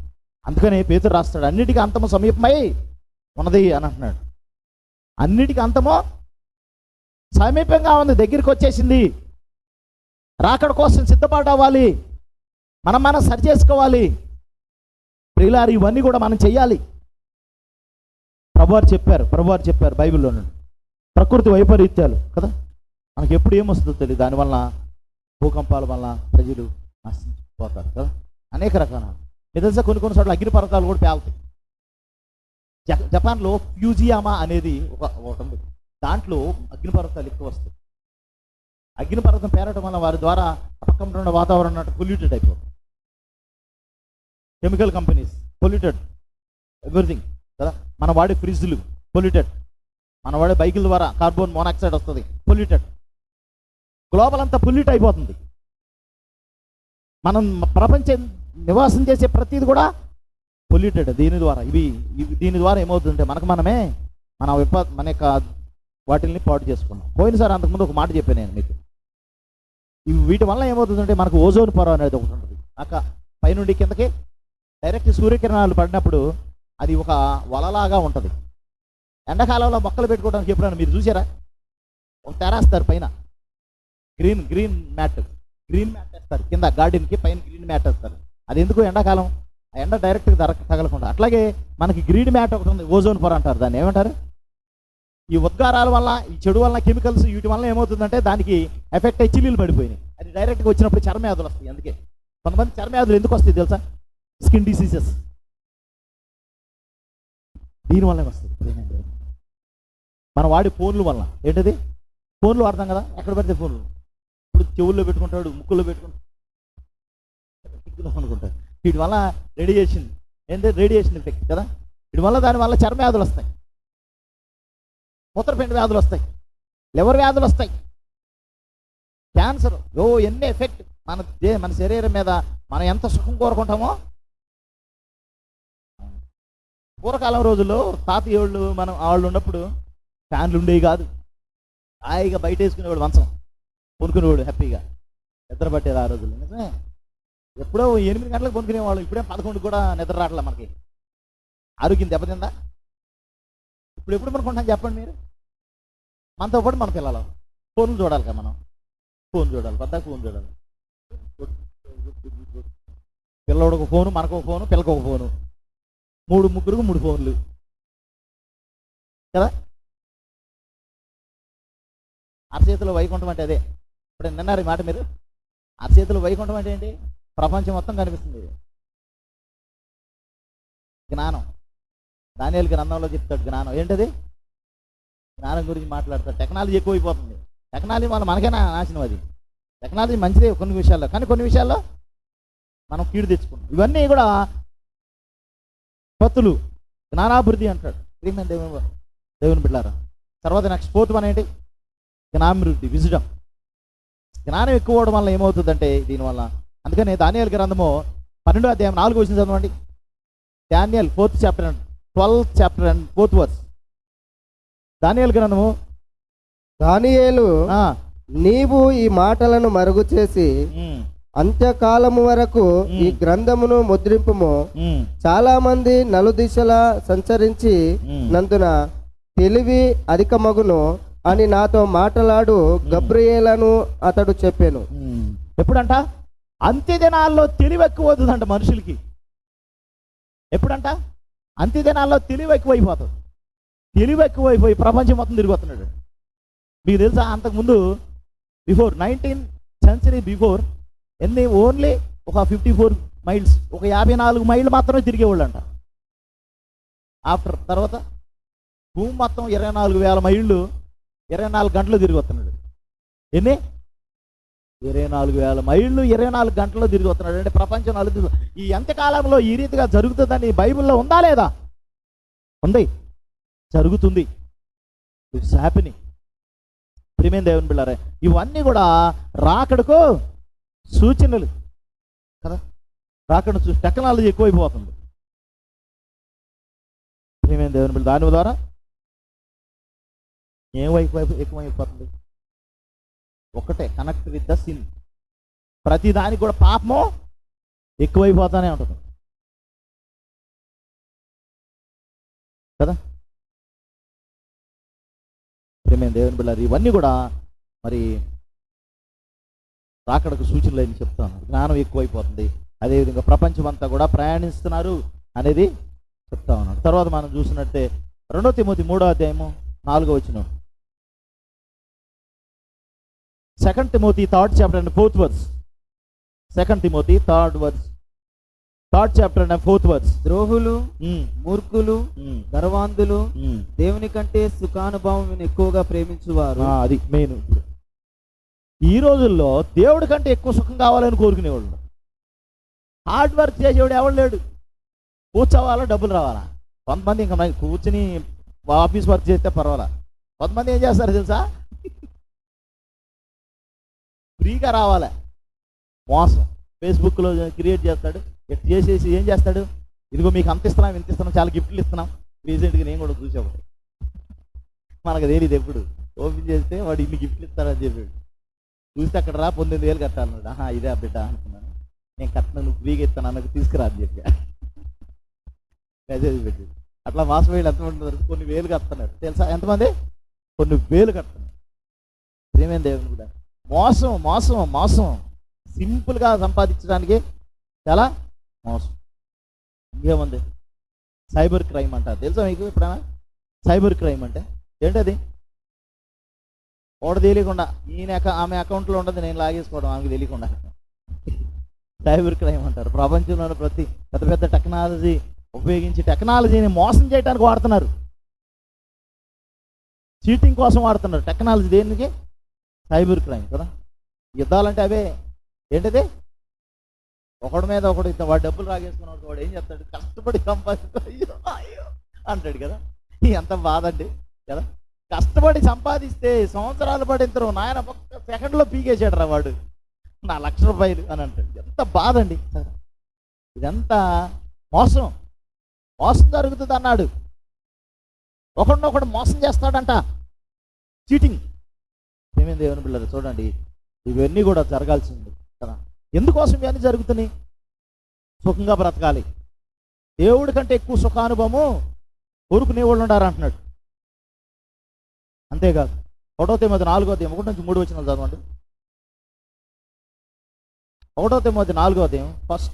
అందుకనే పేతురు రాస్తాడు అన్నిటికీ అంతము సమీపమై ఉన్నది అని అంటున్నాడు. అన్నిటికీ అంతము సమీపంగా ఉంది. దగ్గరికి వచ్చేసింది. రాకడ కోసం సిద్ధపాటు అవ్వాలి మనం మనం సరి చేసుకోవాలి. ప్రియులారు ఇవన్నీ కూడా మనం చేయాలి ప్రభువారు చెప్పారు ప్రభువారు చెప్పారు బైబిల్లో నుండి. ప్రకృతి వైపరీత్యాలు కదా? మనకి ఎప్పుడు ఏమొస్తుందో తెలియదు దానివల్ల భూకంపాల వల్ల ప్రజలు నశించిపోతారు కదా? అనేక రకాల. ఇది తెలుసా కొన్ని కొన్ని చోట్ల అగ్నిపర్వతాలు కూడా పేలుతాయి. జపాన్లో ఫ్యూజియామా అనేది ఒక ఒకటి ఉంది దాంట్లో అగ్నిపర్వతాలు ఎక్కువ వస్తాయి. అగ్నిపర్వతం పేరటం వల్ల వారి ద్వారా పక్కన ఉన్న వాతావరణం పొల్యూటెడ్ అయిపోతుంది. కెమికల్ కంపెనీస్ పొల్యూటెడ్ ఎవ్రీథింగ్ కదా? మన వాడే ఫ్రిడ్జ్లు పొల్యూటెడ్ మన వాడే బైకుల ద్వారా కార్బన్ మోనాక్సైడ్ వస్తుంది పొల్యూటెడ్ గ్లోబల్ అంతా పొల్యూట్ అయిపోతుంది. మనం ప్రపంచం నివాసం చేసే ప్రతిది కూడా పొల్యూటెడ్ దీని ద్వారా ఇవి దీని ద్వారా ఏమవుతుందంటే మనకు మనమే మన విప మన యొక్క వాటిల్ని పాటు చేసుకున్నాం. పోయినసారి అంతకుముందు ఒక మాట చెప్పాను నేను మీకు. వీటి వల్ల ఏమవుతుందంటే మనకు ఓజోన్ పొర అనేది ఒకటి ఉంటుంది. అక్క పైనుండి కిందకి డైరెక్ట్ సూర్యకిరణాలు పడినప్పుడు అది ఒక వలలాగా ఉంటుంది. ఎండాకాలంలో మొక్కలు పెట్టుకోవడానికి ఎప్పుడైనా మీరు చూసారా? ఒక తెరాస్తారు పైన. Green green mat. Green mat వేస్తారు. కింద గార్డెన్కి పైన గ్రీన్ మ్యాట్ వేస్తారు. అది ఎందుకు ఎండాకాలం? ఆ ఎండ డైరెక్ట్గా తగలకుండా. అట్లాగే మనకి గ్రీన్ మ్యాట్ ఒకటి ఉంది ఓజోన్ పొర అంటారు. దాన్ని ఏమంటారు? ఈ ఉద్గారాల వల్ల ఈ చెడు వల్ల కెమికల్స్ వీటి వల్ల ఏమవుతుందంటే దానికి ఎఫెక్ట్ అయ్యి చిల్లీలు పడిపోయినాయి. అది డైరెక్ట్గా వచ్చినప్పుడు చర్మవ్యాధులు వస్తాయి అందుకే. కొంతమంది చర్మవ్యాధులు ఎందుకు వస్తాయి తెలుసా? Skin diseases. దీనివల్లే వస్తుంది మనం వాడే ఫోన్ల వల్ల. ఏంటది? ఫోన్లు వాడతాం కదా? ఎక్కడ పెడితే ఫోన్లు. ఇప్పుడు చెవుల్లో పెట్టుకుంటాడు ముక్కుల్లో పెట్టుకుంటాడు. అనుకుంటాడు. వీటి వల్ల రేడియేషన్ ఏంటంటే రేడియేషన్ ఎఫెక్ట్ కదా? వీటి వల్ల దాని వల్ల చర్మ వ్యాధులు వస్తాయి. మూత్రపిండ వ్యాధులు వస్తాయి. లివర్ వ్యాధులు వస్తాయి. క్యాన్సర్ ఓ ఎన్ని ఎఫెక్ట్ మన దే మన శరీరం మీద మనం ఎంత సుఖం కోరుకుంటామో? పూర్వకాలం రోజుల్లో తాతయ్యోళ్ళు మనం వాళ్ళు ఉన్నప్పుడు ఫ్యాన్లు ఉండేవి కాదు. హాయిగా బయట వేసుకునేవాడు మంచం పొనుకునేవాడు హ్యాపీగా. నిద్ర పట్టేది ఆ రోజుల్లో నిజమే? ఎప్పుడో ఎనిమిది గంటలకు పొనుకునేవాళ్ళు ఇప్పుడే పదకొండు కూడా నిద్ర రావట్లే మనకి. ఆరోగ్యం దెబ్బతిందా? ఇప్పుడు ఎప్పుడు పనుకుంటాం చెప్పండి మీరు? మనతో పాటు మన పిల్లలు. ఫోన్లు చూడాలి కదా మనం. ఫోన్ చూడాలి పెద్ద ఫోన్ చూడాలి. పిల్లవాడు ఒక ఫోను మనకు ఒక ఫోను పిల్లకు ఒక ఫోను. మూడు ముగ్గురు మూడు ఫోన్లు. కదా? అరచేతిలో వైకుంఠం అంటే అదే. ఇప్పుడు నిన్నారు ఈ మాట మీరు? అరచేతిలో వైకుంఠం అంటే ఏంటి? ప్రపంచం మొత్తం కనిపిస్తుంది. జ్ఞానం. దానియాల గ్రంథంలో చెప్తాడు జ్ఞానం. ఏంటది? జ్ఞానం గురించి మాట్లాడతారు. టెక్నాలజీ ఎక్కువైపోతుంది. టెక్నాలజీ వల్ల మనకైనా నాశనం అది? టెక్నాలజీ మంచిదే కొన్ని విషయాల్లో. కానీ కొన్ని విషయాల్లో మనం కీడు తెచ్చుకున్నాం ఇవన్నీ కూడా పత్తులు. జ్ఞానాభివృద్ధి అంటాడు. ప్రియమైన దేవుని దేవుని బిడ్డారా తర్వాత నెక్స్ట్ ఫోర్త్ వన్ ఏంటి? జ్ఞానాభివృద్ధి విజడం. జ్ఞానం ఎక్కువ అవడం వల్ల ఏమవుతుందంటే దీనివల్ల. అందుకని దానియాల గ్రంథము పన్నెండో అధ్యాయం నాలుగు వచ్చిన చదవండి. Daniel fourth chapter and twelfth chapter and fourth verse. దానియాల గ్రంథము. దానియేలు ఆ, నీవు ఈ మాటలను మరుగు చేసి అంత్యకాలము వరకు ఈ. గ్రంథమును ముద్రింపుము. చాలా మంది నలుదిశలా సంచరించి. నందున తెలివి అధికమగును అని నాతో మాట్లాడు గబ్రియేలను అతడు చెప్పాను. ఎప్పుడంట? అంత్య దినాల్లో తెలివి ఎక్కువ మనుషులకి. ఎప్పుడంట? అంత్య దినాల్లో తెలివి ఎక్కువైపోతుంది తెలివి ఎక్కువైపోయి ప్రపంచం మొత్తం తిరిగిపోతున్నాడు మీకు తెలుసా? అంతకుముందు బిఫోర్ నైన్టీన్ సెంచరీ బిఫోర్ ఎన్ని ఓన్లీ ఒక ఫిఫ్టీ ఫోర్ మైల్స్ ఒక యాభై నాలుగు మైళ్ళు మాత్రమే తిరిగేవాళ్ళంట. ఆఫ్టర్ తర్వాత భూమి మొత్తం ఇరవై నాలుగు వేల మైళ్ళు ఇరవై నాలుగు గంటలు తిరిగి వస్తున్నాడు ఎన్ని? ఇరవై నాలుగు వేల మైళ్ళు ఇరవై నాలుగు గంటల్లో తిరిగి వస్తున్నాడు అంటే ప్రపంచం నలుగుతుంది ఈ ఎంతకాలంలో ఈ రీతిగా జరుగుతుందని బైబిల్లో ఉందా లేదా? ఉంది. జరుగుతుంది. ఇట్స్ హ్యాపీని ప్రిమేం దేవుని బిళ్ళారే? ఇవన్నీ కూడా రాకడకు సూచనలు కదా? రాకడ టెక్నాలజీ ఎక్కువైపోతుంది. ప్రిమేం దేవుని బిళ్ళ దాని ద్వారా ఏం ఎక్కువ ఎక్కువైపోతుంది? ఒకటే కనెక్ట్ విత్ ద సిన్ ప్రతి దానికి కూడా పాపము ఎక్కువైపోతానే ఉంటుంది. కదా? ప్రేమైన దేవుని బిళ్ళారు ఇవన్నీ కూడా మరి రాకడకు సూచనలు అని చెప్తాను. జ్ఞానం ఎక్కువైపోతుంది. అదేవిధంగా ప్రపంచం అంతా కూడా ప్రయాణిస్తున్నారు అనేది చెప్తా ఉన్నాడు. తర్వాత మనం చూసినట్టే రెండో తిమోతి మూడో అధ్యాయము నాలుగో వచ్చిన second Timothy third chapter and fourth verse second Timothy third verse third chapter and fourth verse ద్రోహులు మూర్ఖులు గర్వాంధులు దేవుని కంటే సుఖానుభవం ఎక్కువగా ప్రేమించువారు. అది మెయిన్ ఇప్పుడు. ఈ రోజుల్లో దేవుడి కంటే ఎక్కువ సుఖం కావాలని కోరుకునేవాళ్ళు. హార్డ్ వర్క్ చేసేవాడు ఎవడు లేడు. కూర్చోవాలా డబ్బులు రావాలా? కొంతమంది ఇంకా కూర్చుని ఆఫీస్ వర్క్ చేస్తే పర్వాలా? కొంతమంది ఏం చేస్తారు తెలుసా? ఫ్రీగా రావాలి? మోసం. ఫేస్బుక్లో క్రియేట్ చేస్తాడు. చేసేసి ఏం చేస్తాడు? ఇదిగో మీకు అంత ఇస్తున్నాం ఇంత ఇస్తున్నాం చాలా గిఫ్ట్లు ఇస్తున్నాం. రీసెంట్గా నేను కూడా చూసా మనకు తెలియదు ఎప్పుడు. ఓపెన్ చేస్తే వాడు ఇన్ని గిఫ్ట్లు ఇస్తాడని చెప్పాడు. చూస్తే అక్కడ రా పొందింది వేలు కట్టాలన్నాడు ఆహా ఇదే ఆ బిడ్డ అనుకున్నాను. నేను కట్టిన నువ్వు ఫ్రీగా ఇస్తాను అన్నకు తీసుకురా అని చెప్పా. మెసేజ్ పెట్టి అట్లా మాసం వేలు ఎంతమంది ఉంటున్నారు కొన్ని వేలు కడుతున్నారు. తెలుసా? ఎంతమంది? కొన్ని వేలు కడుతున్నారు. ప్రేమేం దేవుని కూడా. మోసం మోసం మోసం. సింపుల్గా సంపాదించడానికి చాలా మోసం. ఇంకేముంది? సైబర్ క్రైమ్ అంటారు తెలుసా మీకు ఎప్పుడైనా? సైబర్ క్రైమ్ అంటే? ఏంటది? ఒకటి తెలియకుండా ఈయన అక- ఆమె అకౌంట్లో ఉండదు నేను లాగేసుకోవడం ఆమెకు తెలియకుండా. సైబర్ క్రైమ్ అంటారు. ప్రపంచంలోని ప్రతి పెద్ద పెద్ద టెక్నాలజీ ఉపయోగించి టెక్నాలజీని మోసం చేయడానికి వాడుతున్నారు. చీటింగ్ కోసం వాడుతున్నారు. టెక్నాలజీ దేనికి? సైబర్ క్రైమ్ కదా. యుద్ధాలంటే అవే. ఏంటిది? ఒకడి మీద ఒకడు ఇంత వాడు డబ్బులు రాగేసుకున్నాడు వాడు ఏం చేస్తాడు? కష్టపడి సంపాదిస్తాడు అయ్యో అయ్యో అంటాడు కదా. ఎంత బాధ అండి కదా. కష్టపడి సంపాదిస్తే సంవత్సరాలు పడింతరు నాయన ఒక్క సెకండ్లో పీకేసాడు రా వాడు. నా లక్ష రూపాయలు అని అంటాడు. ఎంత బాధ అండి. ఇదంతా మోసం. మోసం జరుగుతుంది అన్నాడు. ఒకడినొకడు మోసం చేస్తాడంట. చీటింగ్. ఏమేమి దేవుని పిల్లలు చూడండి. ఇవన్నీ కూడా జరగాల్సింది కదా. ఎందుకోసం ఇవన్నీ జరుగుతున్నాయి? సుఖంగా బ్రతకాలి. దేవుడి కంటే ఎక్కువ సుఖానుభవము కోరుకునే వాళ్ళు ఉండారు అంటున్నాడు. అంతేకాదు. ఒకటో తేమది నాలుగో అధ్యాయం ఒకటి నుంచి మూడు వచ్చిన చదవండి. ఒకటో తేమది నాలుగో అధ్యాయం ఫస్ట్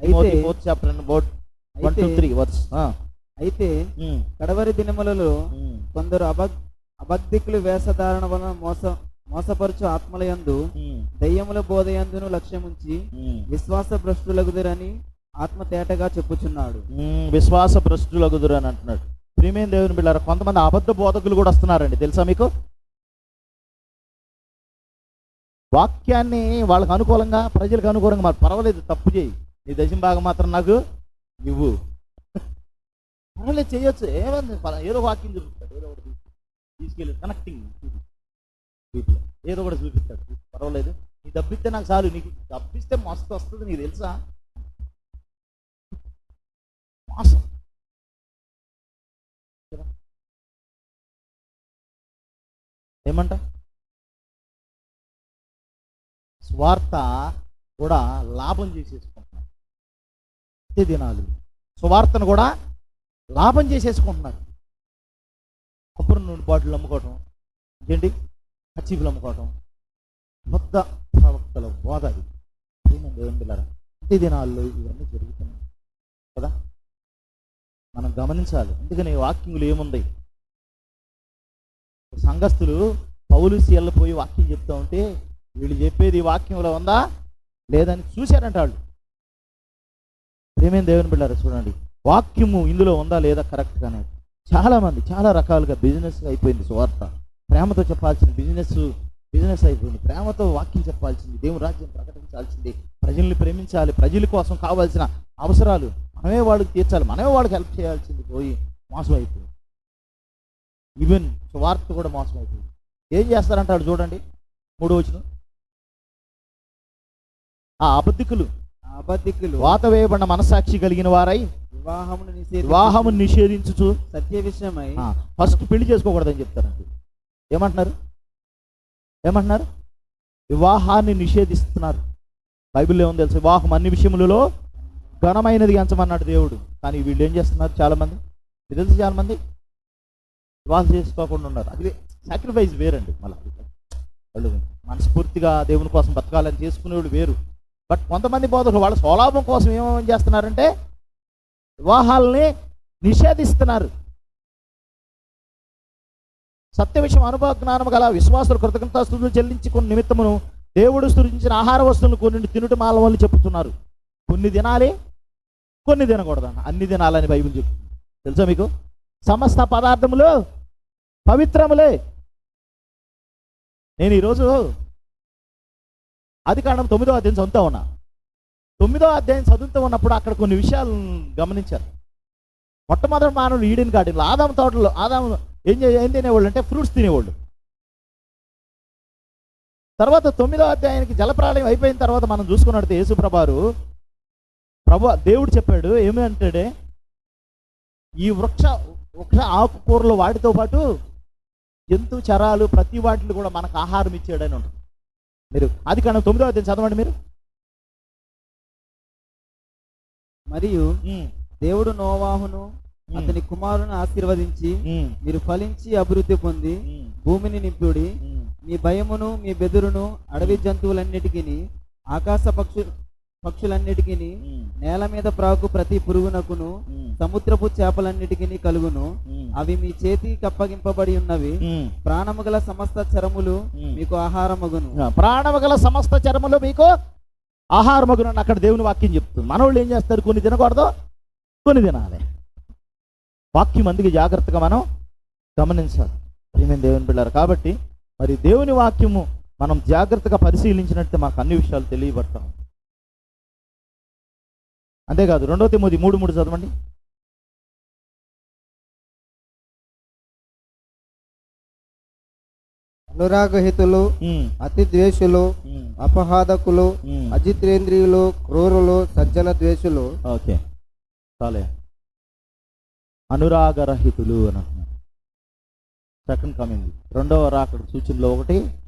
అయితే fourth chapter and board one two three verse అయితే కడవరి దినములలో కొందరు అబద్ అబద్ధికులు వేషధారణ వలన మోస మోసపరచు ఆత్మలయందు దయ్యముల బోధయందును లక్ష్యముంచి విశ్వాస భ్రష్టులగుదురని ఆత్మ తేటగా చెప్పుచున్నాడు. విశ్వాస భ్రష్టులగుదురు అని అంటున్నాడు. ప్రియమైన దేవుని బిళ్ళారు కొంతమంది అబద్ధ బోధకులు కూడా వస్తున్నారండి. తెలుసా మీకు? వాక్యాన్ని వాళ్ళకి అనుకూలంగా ప్రజలకు అనుకూలంగా మరి పర్వాలేదు తప్పు చేయి. నీ దశం భాగం మాత్రం నాకు ఇవ్వు. పర్వాలేదు చేయొచ్చు. ఏమంది? ఏదో వాక్యం చూపిస్తాడు ఏదో ఒకటి తీసుకెళ్ళి కనెక్టింగ్ ఏదో ఒకటి చూపిస్తాడు. పర్వాలేదు. నీ డబ్బిస్తే నాకు చాలు. నీకు డబ్బిస్తే మస్తు వస్తుంది నీకు తెలుసా? మోసం ఏమంట? స్వార్థ కూడా లాభం చేసేసుకుంటున్నారు ప్రతి దినాలు స్వార్థను కూడా లాభం చేసేసుకుంటున్నారు కొబ్బరి నూనె బాటిల్ అమ్ముకోవటం. ఏంటి? కచ్చీపులు అమ్ముకోవటం మొత్త ప్రవక్తల బోధ అది ఏమండి దేవుని పిల్లరా ప్రతి దినాల్లో ఇవన్నీ జరుగుతున్నాయి. కదా? మనం గమనించాలి. అందుకని వాక్యంలో ఏముంది? సంఘస్థులు పౌలు సీఎల్ పోయి వాక్యం చెప్తా ఉంటే వీళ్ళు చెప్పేది వాక్యంలో ఉందా? లేదని చూశారంట వాళ్ళు. ప్రేమేం దేవుని బిడ్డారు చూడండి. వాక్యము ఇందులో ఉందా లేదా కరెక్ట్గానే చాలామంది చాలా రకాలుగా బిజినెస్ అయిపోయింది సువార్త. ప్రేమతో చెప్పాల్సిన బిజినెస్ బిజినెస్ అయిపోయింది. ప్రేమతో వాక్యం చెప్పాల్సింది దేవుని రాజ్యం ప్రకటించాల్సింది. ప్రజల్ని ప్రేమించాలి ప్రజల కోసం కావాల్సిన అవసరాలు మనమే వాళ్ళకి తీర్చాలి మనమే వాళ్ళకి హెల్ప్ చేయాల్సింది పోయి మోసం అయిపోయింది. ఈవెన్ సువార్త కూడా మోసం అయిపోయింది. ఏం చేస్తారంటాడు చూడండి మూడో వచ్చిన ఆ అబద్ధికులు అబద్ధికులు వాత వేయబడిన మనసాక్షి కలిగిన వారై వివాహమును నిషేధి వివాహము నిషేధించుచు సత్య విషయమై ఫస్ట్ పెళ్ళి చేసుకోకూడదని చెప్తారండి. ఏమంటున్నారు? ఏమంటున్నారు? వివాహాన్ని నిషేధిస్తున్నారు. బైబిల్లో ఏమో తెలుసు? వివాహం అన్ని విషయములలో ఘనమైనది ఎంచమన్నాడు దేవుడు. కానీ వీళ్ళు ఏం చేస్తున్నారు చాలామంది? తెలుసు చాలామంది? వివాహం చేసుకోకుండా ఉన్నారు. అది సాక్రిఫైస్ వేరండి మళ్ళీ. వాళ్ళు మనస్ఫూర్తిగా దేవుని కోసం బతకాలని చేసుకునేవాడు వేరు. బట్ కొంతమంది బోధకులు వాళ్ళ స్వలాభం కోసం ఏమేమి చేస్తున్నారంటే వివాహాలని నిషేధిస్తున్నారు. సత్య విషయం అనుభవ జ్ఞానం గల విశ్వాసులు కృతజ్ఞతాస్తులు చెల్లించుకున్న నిమిత్తమును దేవుడు సృజించిన ఆహార వస్తువులను కొన్ని తినుట మాలవని చెప్తున్నారు కొన్ని తినాలి కొన్ని తినకూడదు అన్ని తినాలని బైబిల్ చెప్తుంది. తెలుసా మీకు? సమస్త పదార్థములు పవిత్రములే. నేను ఈరోజు అది కారణం తొమ్మిదో అధ్యాయం చదువుతా ఉన్నా. తొమ్మిదో అధ్యాయం చదువుతూ ఉన్నప్పుడు అక్కడ కొన్ని విషయాలు గమనించారు మొట్టమొదటి మానవులు ఈడెన్ గార్డెన్లో ఆదాము తోటలో ఆదాము ఏం ఏం తినేవాళ్ళు అంటే ఫ్రూట్స్ తినేవాళ్ళు. తర్వాత తొమ్మిదో అధ్యాయానికి జలప్రాళయం అయిపోయిన తర్వాత మనం చూసుకున్నట్టు యేసుప్రభారు ప్రభు దేవుడు చెప్పాడు ఏమి అంటాడే ఈ వృక్ష వృక్ష ఆకుకూరలు వాటితో పాటు జంతు చరాలు ప్రతి వాటిని కూడా మనకు ఆహారం ఇచ్చాడని ఉంటుంది మీరు అది కానీ తొమ్మిదో అధ్యాయం చదవండి మీరు. మరియు దేవుడు నోవాహును అతని కుమారుని ఆశీర్వదించి మీరు ఫలించి అభివృద్ధి పొంది భూమిని నింపుడి. మీ భయమును మీ బెదురును అడవి జంతువులన్నిటికీ ఆకాశ పక్షు పక్షులన్నిటికీ నేల మీద ప్రాకు ప్రతి పురుగునకును సముద్రపు చేపలన్నిటికీ కలుగును. అవి మీ చేతికి అప్పగింపబడి ఉన్నవి. ప్రాణము గల సమస్త చరములు. మీకు ఆహారమగును. ప్రాణము గల సమస్త చర్మలు మీకు ఆహారమగునని అక్కడ దేవుని వాక్యం చెప్తుంది. మనోళ్ళు ఏం చేస్తారు? కొన్ని తినకూడదు కొన్ని తినాలి. వాక్యం అందుకే జాగ్రత్తగా మనం గమనించాలి. ప్రియమైన దేవుని పిల్లలు కాబట్టి మరి దేవుని వాక్యము మనం జాగ్రత్తగా పరిశీలించినట్టు మాకు అన్ని విషయాలు తెలియబడతాం అంతేకాదు రెండో తిమ్మది మూడు మూడు చదవండి. అనురాగహితులు అతి ద్వేషులు అపహాదకులు ఉమ్. అజితేంద్రియులు క్రూరులు సజ్జన ద్వేషులు ఓకే. చాలే. అనురాగరహితులు అని అంటున్నారు. సెకండ్ కమింగ్ రెండవ రాకడ సూచనలో ఒకటి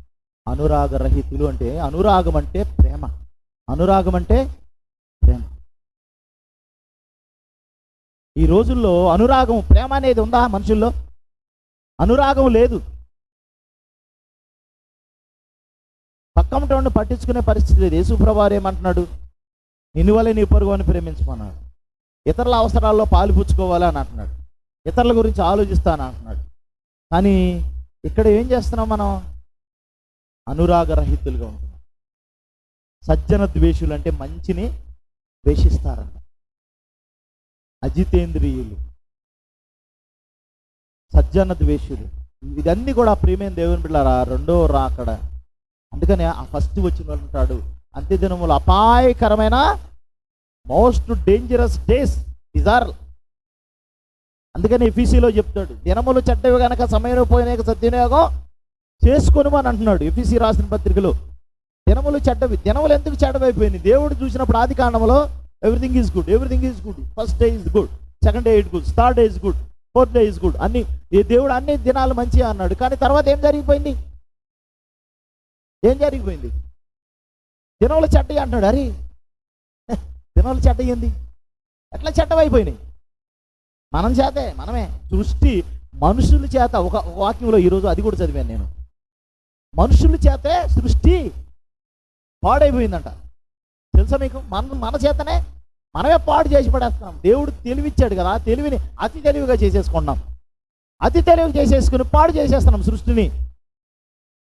అనురాగరహితులు అంటే అనురాగం అంటే ప్రేమ. అనురాగం అంటే ప్రేమ. ఈ రోజుల్లో అనురాగం ప్రేమ అనేది ఉందా మనుషుల్లో? అనురాగం లేదు. పక్కమటోడిని పట్టించుకునే పరిస్థితి లేదు. యేసుప్రభారు ఏమంటున్నాడు? నిన్ను వల్లే నీ పొరుగు అని ప్రేమించమన్నాడు. ఇతరుల అవసరాల్లో పాలు పుచ్చుకోవాలి అని అంటున్నాడు. ఇతరుల గురించి ఆలోచిస్తాను అంటున్నాడు. కానీ ఇక్కడ ఏం చేస్తున్నాం మనం? అనురాగరహితులుగా ఉంటున్నాం. సజ్జన ద్వేషులు అంటే మంచిని ద్వేషిస్తారంట. అజితేంద్రియులు. సజ్జన ద్వేషులు. ఇదన్నీ కూడా ప్రియమైన దేవుని బిళ్ళారా రెండో రాకడ. అందుకని ఆ ఫస్ట్ వచ్చిన వాళ్ళు ఉంటాడు. అంత్యదినములు అపాయకరమైన మోస్ట్ డేంజరస్ డేస్ ఇజార్ అందుకని ఎఫీసీలో చెప్తాడు దినములు చెడ్డవి గనక సమయం పోయినాక సద్వినియోగం చేసుకొని అని అంటున్నాడు ఎఫీసీ రాసిన పత్రికలో. దినములు చెడ్డవి దినములు ఎందుకు చెడ్డవైపోయింది దేవుడు చూసినప్పుడు ఆది కాండంలో everything is good everything is good first day is good second day it good third day is good fourth day is good అన్ని ఈ దేవుడు అన్ని దినాలు మంచిగా అన్నాడు. కానీ తర్వాత ఏం జరిగిపోయింది? ఏం జరిగిపోయింది? దినములు చెడ్డ అంటున్నాడు. అరే దినాలు చెడ్డ ఏంది? ఎట్లా చెడ్డవైపోయినాయి? మనం చేతే మనమే. సృష్టి మనుషుల చేత ఒక వాక్యంలో ఈరోజు అది కూడా చదివాను నేను. మనుషుల చేతే సృష్టి పాడైపోయిందంట. తెలుసా మీకు? మన మన చేతనే మనమే పాడు చేసి పడేస్తున్నాం. దేవుడు తెలివిచ్చాడు కదా తెలివిని అతి తెలివిగా చేసేసుకుంటున్నాం. అతి తెలివిగా చేసేసుకుని పాడు చేసేస్తున్నాం సృష్టిని.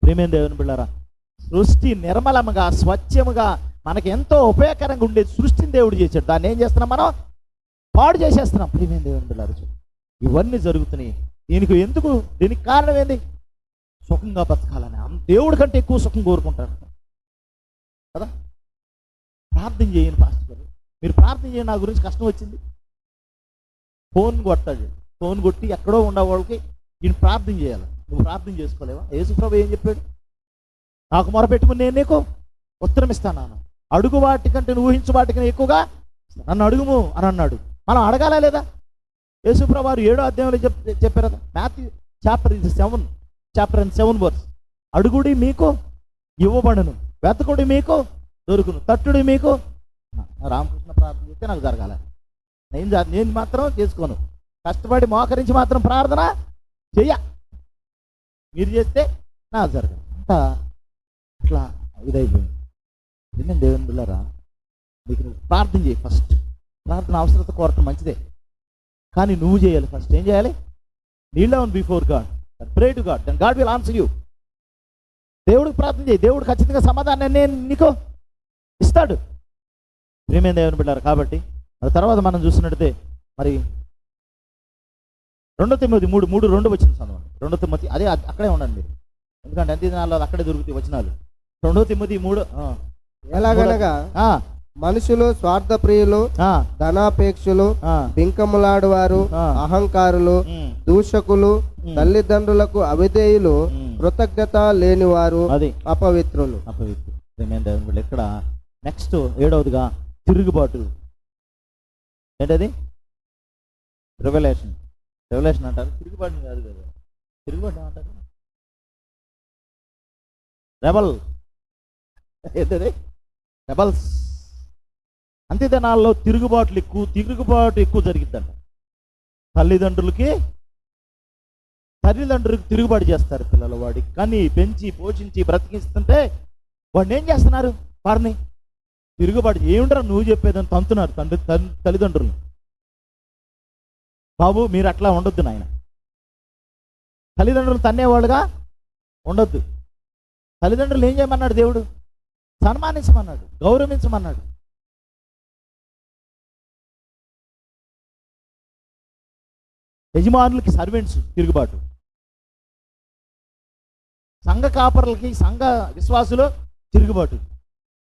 ప్రేమేం దేవుని బిళ్ళారా? సృష్టి నిర్మలముగా స్వచ్ఛముగా మనకి ఎంతో ఉపయోగకరంగా ఉండేది సృష్టిని దేవుడు చేశాడు. దాన్ని ఏం చేస్తున్నాం మనం? పాడు చేసేస్తున్నాం. ప్రియమైన దేవుని పిల్లలు ఇవన్నీ జరుగుతున్నాయి. దీనికి ఎందుకు? దీనికి కారణం ఏంది? సుఖంగా బతకాలని. దేవుడి కంటే ఎక్కువ సుఖం కోరుకుంటారు. కదా? ప్రార్థన చేయను పాస్టర్ గారు. మీరు ప్రార్థన చేయండి. నా గురించి కష్టం వచ్చింది. ఫోన్ కొట్టాడు. ఫోన్ కొట్టి ఎక్కడో ఉండే వాళ్ళకి నేను ప్రార్థన చేయాలి. నువ్వు ప్రార్థన చేసుకోలేవా? యేసుప్రభు ఏం చెప్పాడు? నాకు మొరపెట్టుకుని నేను నీకు ఉత్తరం ఇస్తాను అడుగు వాటికంటే నువ్వు ఊహించు వాటికంటే ఎక్కువగా నన్ను అడుగుము అని అన్నాడు. మనం అడగాలా లేదా? యేసుప్రభు వారు ఏడో అధ్యాయంలో చెప్ చెప్పారు కదా? మ్యాథ్యూ చాప్టర్ ఇది seven chapter and seven verse. అడుగుడి మీకు ఇవ్వబడును వెతకుడి మీకు దొరుకును తట్టుడి మీకు రామకృష్ణ ప్రార్థన చేస్తే నాకు జరగాల. నేను నేను మాత్రం చేసుకోను. కష్టపడి మోకరించి మాత్రం ప్రార్థన చెయ్య. మీరు చేస్తే నాకు జరగదు అంతా అట్లా ఇదైపోయింది. నేను దేవుని బిళ్ళారా? నీకు నువ్వు ప్రార్థన చేయి ఫస్ట్ ప్రార్థన అవసరత కోరటం మంచిదే. కానీ నువ్వు చేయాలి ఫస్ట్ ఏం చేయాలి? Kneel down before God pray to God then God will answer you దేవుడికి ప్రార్థన చేయి. దేవుడు ఖచ్చితంగా సమాధానం నేను నీకు ఇస్తాడు. ప్రేమేం దేవుని బిడ్డారు కాబట్టి ఆ తర్వాత మనం చూసినట్టయితే మరి రెండో తిమ్మది మూడు మూడు రెండు వచ్చిన చదవండి. రెండో తిమ్మతి అదే అక్కడే ఉండండి మీరు. ఎందుకంటే అంత్య దినాల్లో అక్కడే దొరుకుతాయి వచనాలు. రెండో తిమ్మది మూడు ఎలాగనగా ఆ, మనుషులు స్వార్థప్రియులు ఆ, ధనాపేక్షులు బింకములాడువారు. అహంకారులు దూషకులు తల్లిదండ్రులకు అవిధేయులు. కృతజ్ఞత లేనివారు అది. అపవిత్రులు. అపవిత్రు ప్రేమేం దేవుని బిడ్డ ఇక్కడ నెక్స్ట్ ఏడవదిగా తిరుగుబాటు. ఏంటది? రెవల్యూషన్ రెవల్యూషన్ అంటారు. తిరుగుబాటు కాదు కదా. తిరుగుబాటు ఏమంటారు? రెబల్ ఏంటది? రెబల్స్ అంతే దినాల్లో తిరుగుబాట్లు ఎక్కువ తిరుగుబాటు ఎక్కువ జరిగిద్దంట. తల్లిదండ్రులకి తల్లిదండ్రులకు తిరుగుబాటు చేస్తారు పిల్లలు వాడికి కానీ పెంచి పోషించి బ్రతికిస్తుంటే వాడిని ఏం చేస్తున్నారు? వారిని తిరుగుబాటు ఏమిట్రా నువ్వు చెప్పేదని తంతున్నారు తండ్రి తల్లిదండ్రులు బాబు మీరు అట్లా ఉండొద్దు నాయన. తల్లిదండ్రులు తన్నేవాళ్ళుగా ఉండొద్దు. తల్లిదండ్రులు ఏం చేయమన్నాడు దేవుడు? సన్మానించమన్నాడు గౌరవించమన్నాడు. యజమానులకి సర్వెంట్స్ తిరుగుబాటు. సంఘ కాపర్లకి సంఘ విశ్వాసులు తిరుగుబాటు.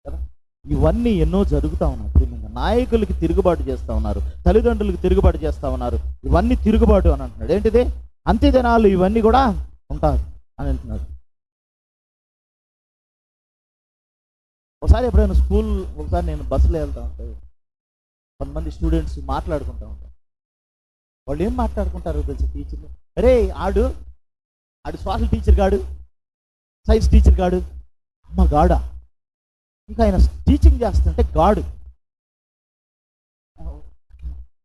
కదా? ఇవన్నీ ఎన్నో జరుగుతూ ఉన్నాయి. ప్రియమైన నాయకులకి తిరుగుబాటు చేస్తూ ఉన్నారు తల్లిదండ్రులకు తిరుగుబాటు చేస్తూ ఉన్నారు. ఇవన్నీ తిరుగుబాటు అని అంటున్నాడు. ఏంటిది? అంత్యదినాలు ఇవన్నీ కూడా ఉంటారు అని అంటున్నాడు. ఒకసారి ఎప్పుడైనా స్కూల్ ఒకసారి నేను బస్సులో వెళ్తా ఉంటాను కొంతమంది స్టూడెంట్స్ మాట్లాడుకుంటూ ఉంటారు. వాళ్ళు ఏం మాట్లాడుకుంటారు తెలుసు టీచర్లు అరే ఆడు ఆడు సోషల్ టీచర్ గాడు సైన్స్ టీచర్ గాడు అమ్మ గాడా ఇంకా ఆయన టీచింగ్ చేస్తుంటే గాడు.